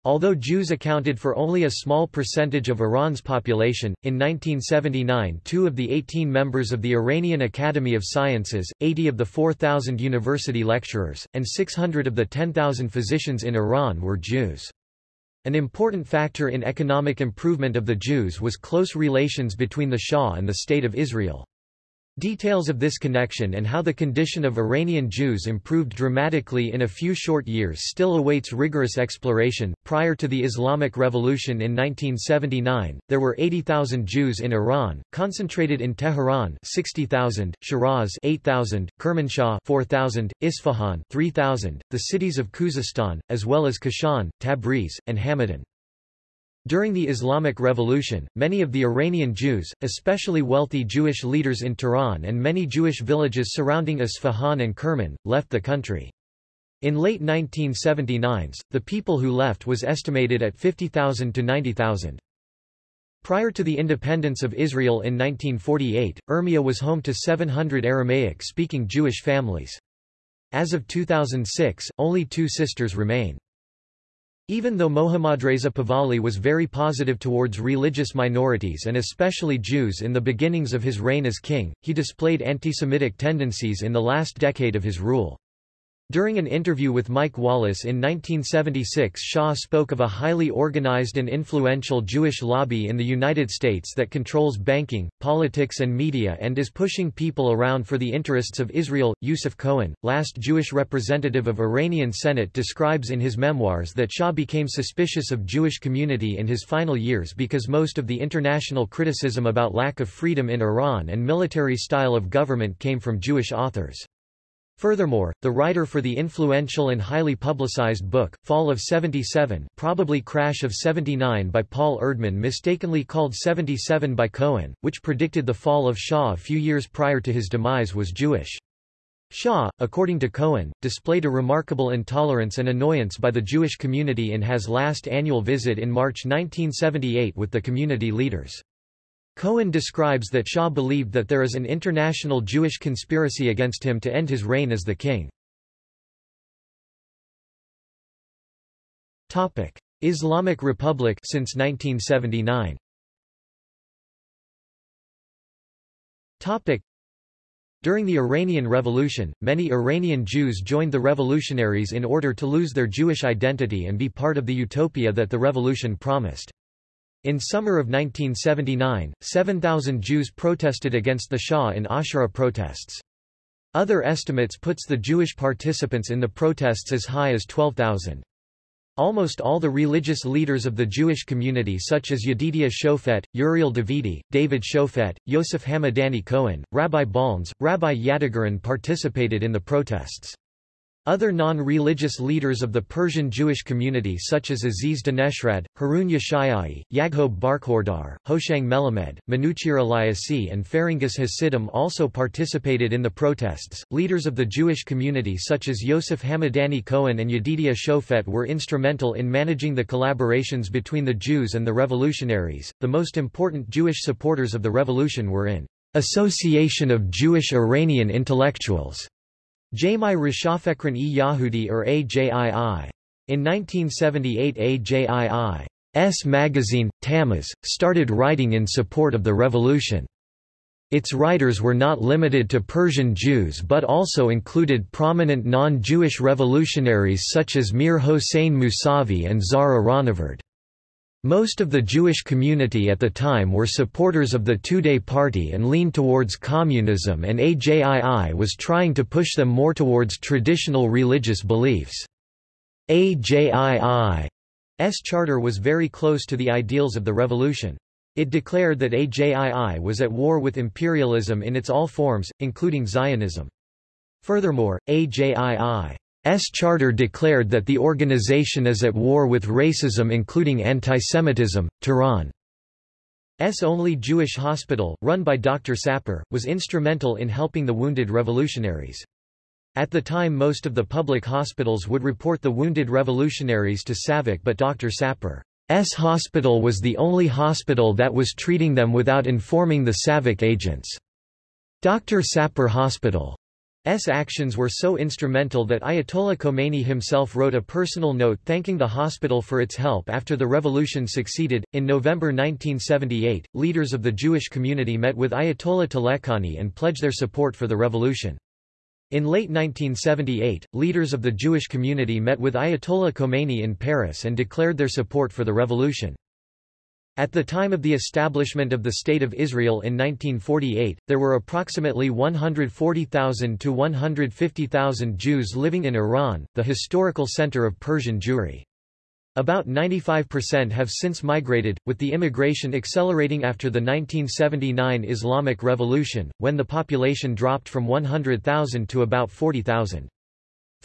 Although Jews accounted for only a small percentage of Iran's population, in 1979 two of the 18 members of the Iranian Academy of Sciences, 80 of the 4,000 university lecturers, and 600 of the 10,000 physicians in Iran were Jews. An important factor in economic improvement of the Jews was close relations between the Shah and the State of Israel. Details of this connection and how the condition of Iranian Jews improved dramatically in a few short years still awaits rigorous exploration. Prior to the Islamic Revolution in 1979, there were 80,000 Jews in Iran, concentrated in Tehran 60,000, Shiraz 8,000, Kermanshah 4,000, Isfahan 3,000, the cities of Khuzestan, as well as Kashan, Tabriz, and Hamadan. During the Islamic Revolution, many of the Iranian Jews, especially wealthy Jewish leaders in Tehran and many Jewish villages surrounding Isfahan and Kerman, left the country. In late 1979s, the people who left was estimated at 50,000 to 90,000. Prior to the independence of Israel in 1948, Urmia was home to 700 Aramaic-speaking Jewish families. As of 2006, only two sisters remain. Even though Mohammadreza Pahlavi was very positive towards religious minorities and especially Jews in the beginnings of his reign as king, he displayed anti-Semitic tendencies in the last decade of his rule. During an interview with Mike Wallace in 1976 Shah spoke of a highly organized and influential Jewish lobby in the United States that controls banking, politics and media and is pushing people around for the interests of Israel. Yusuf Cohen, last Jewish representative of Iranian Senate describes in his memoirs that Shah became suspicious of Jewish community in his final years because most of the international criticism about lack of freedom in Iran and military style of government came from Jewish authors. Furthermore, the writer for the influential and highly publicized book, Fall of 77 probably Crash of 79 by Paul Erdman mistakenly called 77 by Cohen, which predicted the fall of Shah a few years prior to his demise was Jewish. Shah, according to Cohen, displayed a remarkable intolerance and annoyance by the Jewish community in his last annual visit in March 1978 with the community leaders. Cohen describes that Shah believed that there is an international Jewish conspiracy against him to end his reign as the king. Topic: Islamic Republic since 1979. Topic: During the Iranian Revolution, many Iranian Jews joined the revolutionaries in order to lose their Jewish identity and be part of the utopia that the revolution promised. In summer of 1979, 7,000 Jews protested against the Shah in Ashura protests. Other estimates puts the Jewish participants in the protests as high as 12,000. Almost all the religious leaders of the Jewish community such as Yedidia Shofet, Uriel Davidi, David Shofet, Yosef Hamadani Cohen, Rabbi Balnes, Rabbi Yadigaran participated in the protests. Other non-religious leaders of the Persian Jewish community such as Aziz Daneshrad, Harun Yeshayai, Yaghob Barkhordar, Hoshang Melamed, Manuchir Eliasi and Farangis Hasidim also participated in the protests. Leaders of the Jewish community such as Yosef Hamadani Cohen and Yedidia Shofet were instrumental in managing the collaborations between the Jews and the revolutionaries. The most important Jewish supporters of the revolution were in Association of Jewish Iranian Intellectuals Jamai Rishafekran e Yahudi or AJII. In 1978 AJII's magazine, Tammuz, started writing in support of the revolution. Its writers were not limited to Persian Jews but also included prominent non-Jewish revolutionaries such as Mir Hossein Mousavi and Zahra Rahnavard. Most of the Jewish community at the time were supporters of the Tudeh party and leaned towards communism and AJII was trying to push them more towards traditional religious beliefs. AJII's charter was very close to the ideals of the revolution. It declared that AJII was at war with imperialism in its all forms, including Zionism. Furthermore, AJII charter declared that the organization is at war with racism including antisemitism. Tehran's only Jewish hospital, run by Dr. Sapir, was instrumental in helping the wounded revolutionaries. At the time most of the public hospitals would report the wounded revolutionaries to SAVAK but Dr. Sapir's hospital was the only hospital that was treating them without informing the SAVAK agents. Dr. Sapir Hospital actions were so instrumental that Ayatollah Khomeini himself wrote a personal note thanking the hospital for its help after the revolution succeeded. In November 1978, leaders of the Jewish community met with Ayatollah Taleghani and pledged their support for the revolution. In late 1978, leaders of the Jewish community met with Ayatollah Khomeini in Paris and declared their support for the revolution. At the time of the establishment of the State of Israel in 1948, there were approximately 140,000 to 150,000 Jews living in Iran, the historical center of Persian Jewry. About 95% have since migrated, with the immigration accelerating after the 1979 Islamic Revolution, when the population dropped from 100,000 to about 40,000.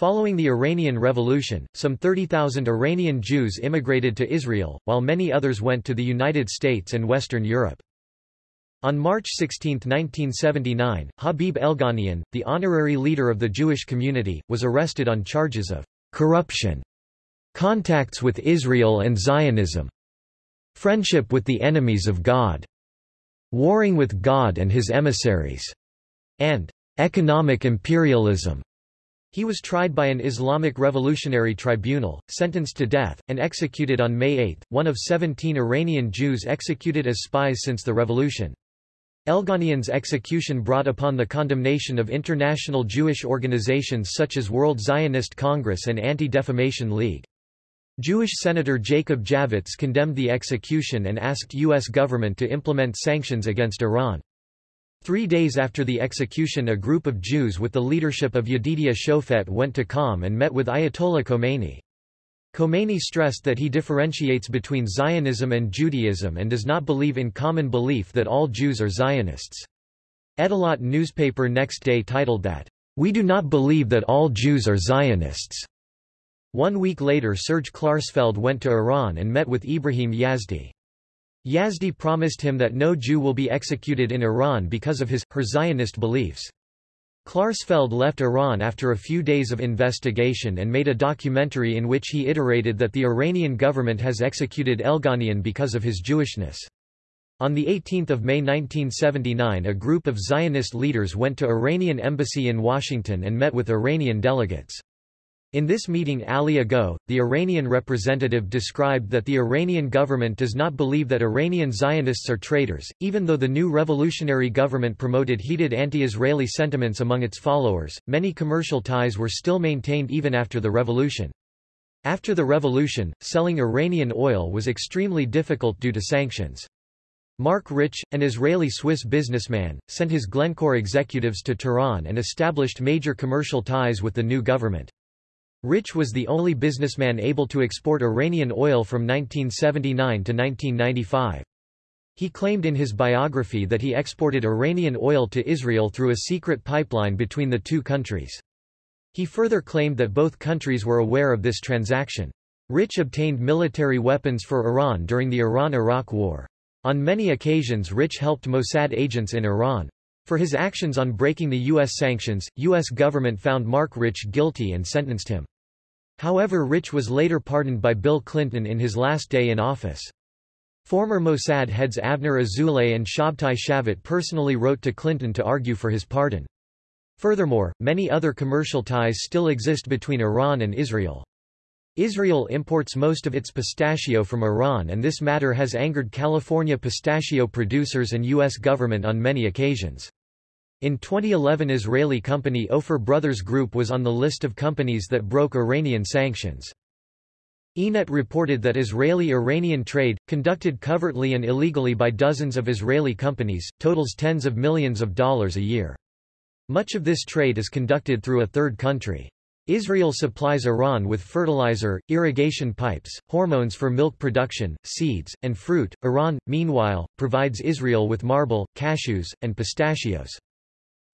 Following the Iranian Revolution, some 30,000 Iranian Jews immigrated to Israel, while many others went to the United States and Western Europe. On March 16, 1979, Habib Elghanian, the honorary leader of the Jewish community, was arrested on charges of corruption, contacts with Israel and Zionism, friendship with the enemies of God, warring with God and his emissaries, and economic imperialism. He was tried by an Islamic Revolutionary Tribunal, sentenced to death, and executed on May 8, one of 17 Iranian Jews executed as spies since the revolution. Elghanian's execution brought upon the condemnation of international Jewish organizations such as World Zionist Congress and Anti-Defamation League. Jewish Senator Jacob Javits condemned the execution and asked U.S. government to implement sanctions against Iran. Three days after the execution a group of Jews with the leadership of Yedidia Shofet went to Qom and met with Ayatollah Khomeini. Khomeini stressed that he differentiates between Zionism and Judaism and does not believe in common belief that all Jews are Zionists. Ettelaat newspaper next day titled that, "...we do not believe that all Jews are Zionists." One week later Serge Klarsfeld went to Iran and met with Ibrahim Yazdi. Yazdi promised him that no Jew will be executed in Iran because of his, her Zionist beliefs. Klarsfeld left Iran after a few days of investigation and made a documentary in which he iterated that the Iranian government has executed Elghanian because of his Jewishness. On 18 May 1979 a group of Zionist leaders went to Iranian embassy in Washington and met with Iranian delegates. In this meeting Ali Agho, the Iranian representative described that the Iranian government does not believe that Iranian Zionists are traitors, even though the new revolutionary government promoted heated anti-Israeli sentiments among its followers, many commercial ties were still maintained even after the revolution. After the revolution, selling Iranian oil was extremely difficult due to sanctions. Marc Rich, an Israeli-Swiss businessman, sent his Glencore executives to Tehran and established major commercial ties with the new government. Rich was the only businessman able to export Iranian oil from 1979 to 1995. He claimed in his biography that he exported Iranian oil to Israel through a secret pipeline between the two countries. He further claimed that both countries were aware of this transaction. Rich obtained military weapons for Iran during the Iran-Iraq War. On many occasions Rich helped Mossad agents in Iran. For his actions on breaking the U.S. sanctions, U.S. government found Marc Rich guilty and sentenced him. However Rich was later pardoned by Bill Clinton in his last day in office. Former Mossad heads Avner Azoulay and Shabtai Shavit personally wrote to Clinton to argue for his pardon. Furthermore, many other commercial ties still exist between Iran and Israel. Israel imports most of its pistachio from Iran and this matter has angered California pistachio producers and U.S. government on many occasions. In 2011 Israeli company Ofer Brothers Group was on the list of companies that broke Iranian sanctions. Ynet reported that Israeli-Iranian trade, conducted covertly and illegally by dozens of Israeli companies, totals tens of millions of dollars a year. Much of this trade is conducted through a third country. Israel supplies Iran with fertilizer, irrigation pipes, hormones for milk production, seeds, and fruit. Iran, meanwhile, provides Israel with marble, cashews, and pistachios.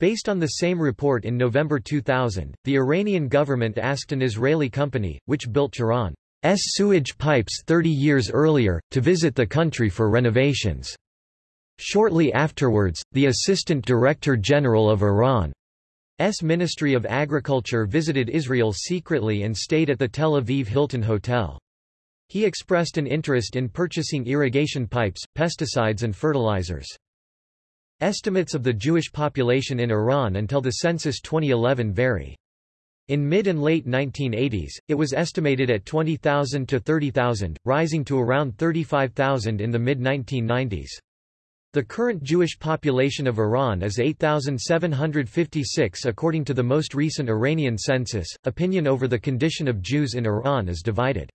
Based on the same report in November 2000, the Iranian government asked an Israeli company, which built Tehran's sewage pipes 30 years earlier, to visit the country for renovations. Shortly afterwards, the Assistant Director General of Iran's Ministry of Agriculture visited Israel secretly and stayed at the Tel Aviv Hilton Hotel. He expressed an interest in purchasing irrigation pipes, pesticides and fertilizers. Estimates of the Jewish population in Iran until the census 2011 vary. In mid and late 1980s, it was estimated at 20,000 to 30,000, rising to around 35,000 in the mid-1990s. The current Jewish population of Iran is 8,756 according to the most recent Iranian census. Opinion over the condition of Jews in Iran is divided.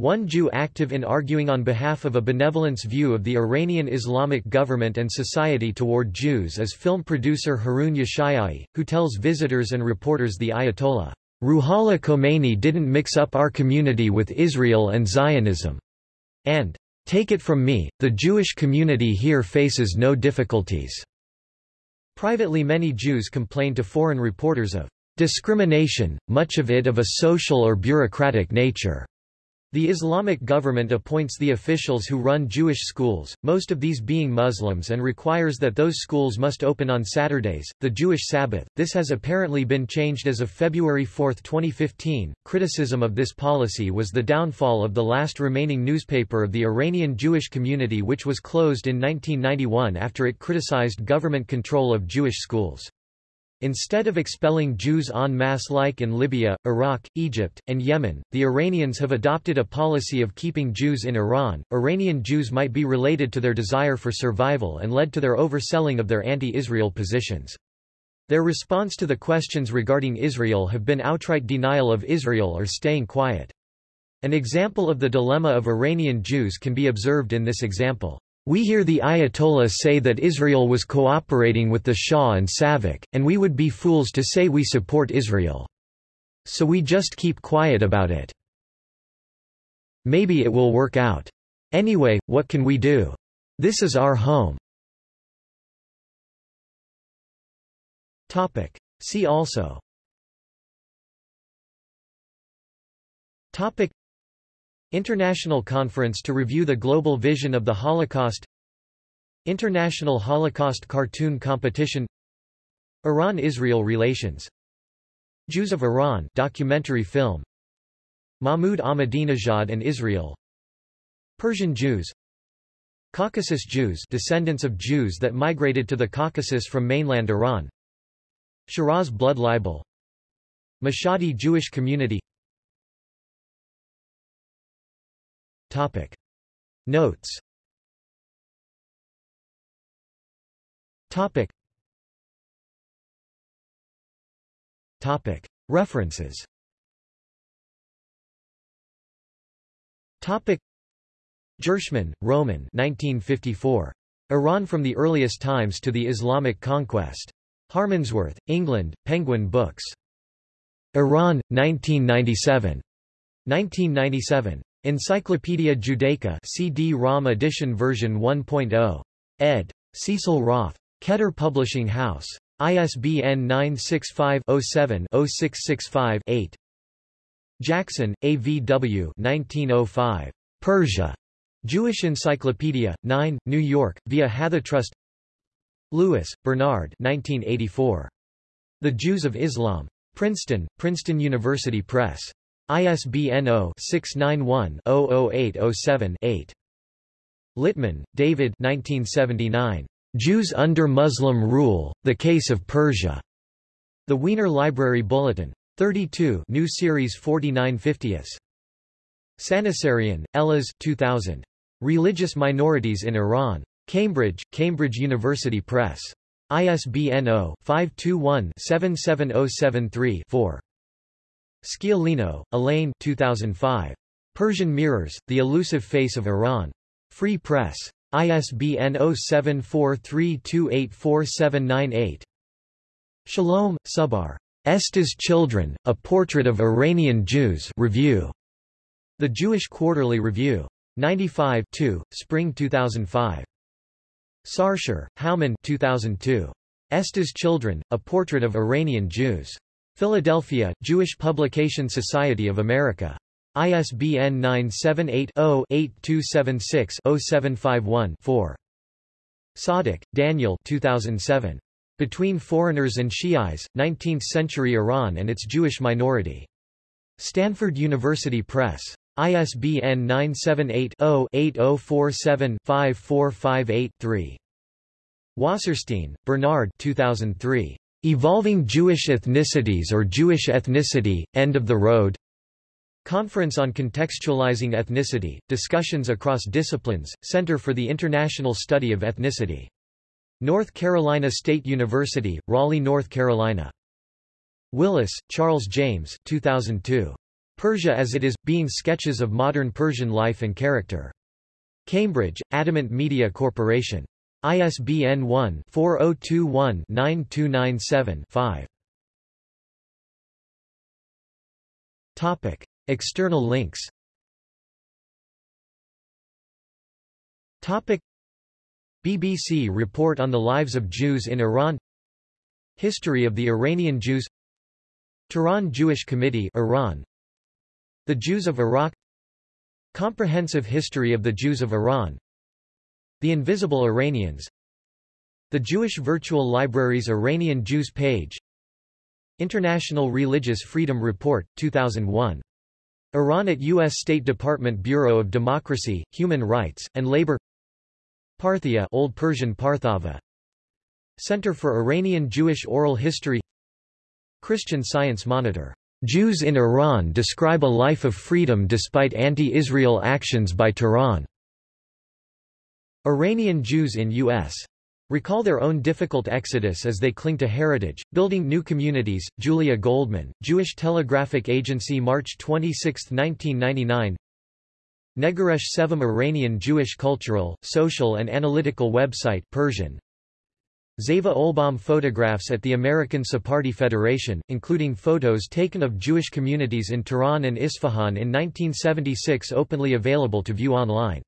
One Jew active in arguing on behalf of a benevolence view of the Iranian Islamic government and society toward Jews is film producer Harun Yashayai, who tells visitors and reporters the Ayatollah Ruhollah Khomeini didn't mix up our community with Israel and Zionism. And, take it from me, the Jewish community here faces no difficulties. Privately many Jews complain to foreign reporters of discrimination, much of it of a social or bureaucratic nature. The Islamic government appoints the officials who run Jewish schools, most of these being Muslims and requires that those schools must open on Saturdays, the Jewish Sabbath. This has apparently been changed as of February 4, 2015. Criticism of this policy was the downfall of the last remaining newspaper of the Iranian Jewish community which was closed in 1991 after it criticized government control of Jewish schools. Instead of expelling Jews en masse like in Libya, Iraq, Egypt, and Yemen, the Iranians have adopted a policy of keeping Jews in Iran. Iranian Jews might be related to their desire for survival and led to their overselling of their anti-Israel positions. Their response to the questions regarding Israel have been outright denial of Israel or staying quiet. An example of the dilemma of Iranian Jews can be observed in this example. We hear the Ayatollah say that Israel was cooperating with the Shah and Savak, and we would be fools to say we support Israel. So we just keep quiet about it. Maybe it will work out. Anyway, what can we do? This is our home. Topic. See also Topic International Conference to review the global vision of the Holocaust. International Holocaust Cartoon Competition. Iran-Israel relations. Jews of Iran documentary film. Mahmoud Ahmadinejad and Israel. Persian Jews. Caucasus Jews descendants of Jews that migrated to the Caucasus from mainland Iran. Shiraz blood libel. Mashhadi Jewish community Topic. Notes Topic. Topic. References Topic. Ghirshman, Roman 1954. Iran from the Earliest Times to the Islamic Conquest. Harmondsworth, England, Penguin Books. Iran, 1997. 1997. Encyclopædia Judaica CD-ROM edition version 1.0. ed. Cecil Roth. Keter Publishing House. ISBN 965-07-0665-8. Jackson, A. V. W. 1905. Persia. Jewish Encyclopedia, 9, New York, via HathiTrust Lewis, Bernard 1984. The Jews of Islam. Princeton, Princeton University Press. ISBN 0-691-00807-8. Littman, David 1979. Jews under Muslim Rule, The Case of Persia. The Wiener Library Bulletin. 32 New Series 49 50s. Sanasarian, Elaz 2000. Religious Minorities in Iran. Cambridge, Cambridge University Press. ISBN 0-521-77073-4. Sciolino, Elaine 2005. Persian Mirrors, The Elusive Face of Iran. Free Press. ISBN 0743284798. Shalom, Subar. Esther's Children, A Portrait of Iranian Jews Review. The Jewish Quarterly Review. 95 2, Spring 2005. Sarshar, Houman 2002. Esther's Children, A Portrait of Iranian Jews. Philadelphia, Jewish Publication Society of America. ISBN 978-0-8276-0751-4. Tsadik, Daniel 2007. Between Foreigners and Shi'is, 19th-Century Iran and its Jewish Minority. Stanford University Press. ISBN 978 0 8047 5458 3. Wasserstein, Bernard 2003. Evolving Jewish Ethnicities or Jewish Ethnicity, End of the Road? Conference on Contextualizing Ethnicity, Discussions Across Disciplines, Center for the International Study of Ethnicity. North Carolina State University, Raleigh, North Carolina. Willis, Charles James 2002. Persia as It Is, Being Sketches of Modern Persian Life and Character. Cambridge, Adamant Media Corporation. ISBN 1-4021-9297-5. External links. Topic BBC report on the lives of Jews in Iran. History of the Iranian Jews. Tehran Jewish Committee Iran. The Jews of Iraq. Comprehensive History of the Jews of Iran the Invisible Iranians The Jewish Virtual Library's Iranian Jews page International Religious Freedom Report, 2001. Iran at U.S. State Department Bureau of Democracy, Human Rights, and Labor Parthia Old Persian Parthava Center for Iranian Jewish Oral History Christian Science Monitor. Jews in Iran describe a life of freedom despite anti-Israel actions by Tehran. Iranian Jews in U.S. recall their own difficult exodus as they cling to heritage, building new communities. Julia Goldman, Jewish Telegraphic Agency March 26, 1999 Negeresh Sevam Iranian Jewish Cultural, Social and Analytical Website Persian Zeva Oelbaum photographs at the American Sephardi Federation, including photos taken of Jewish communities in Tehran and Isfahan in 1976 openly available to view online.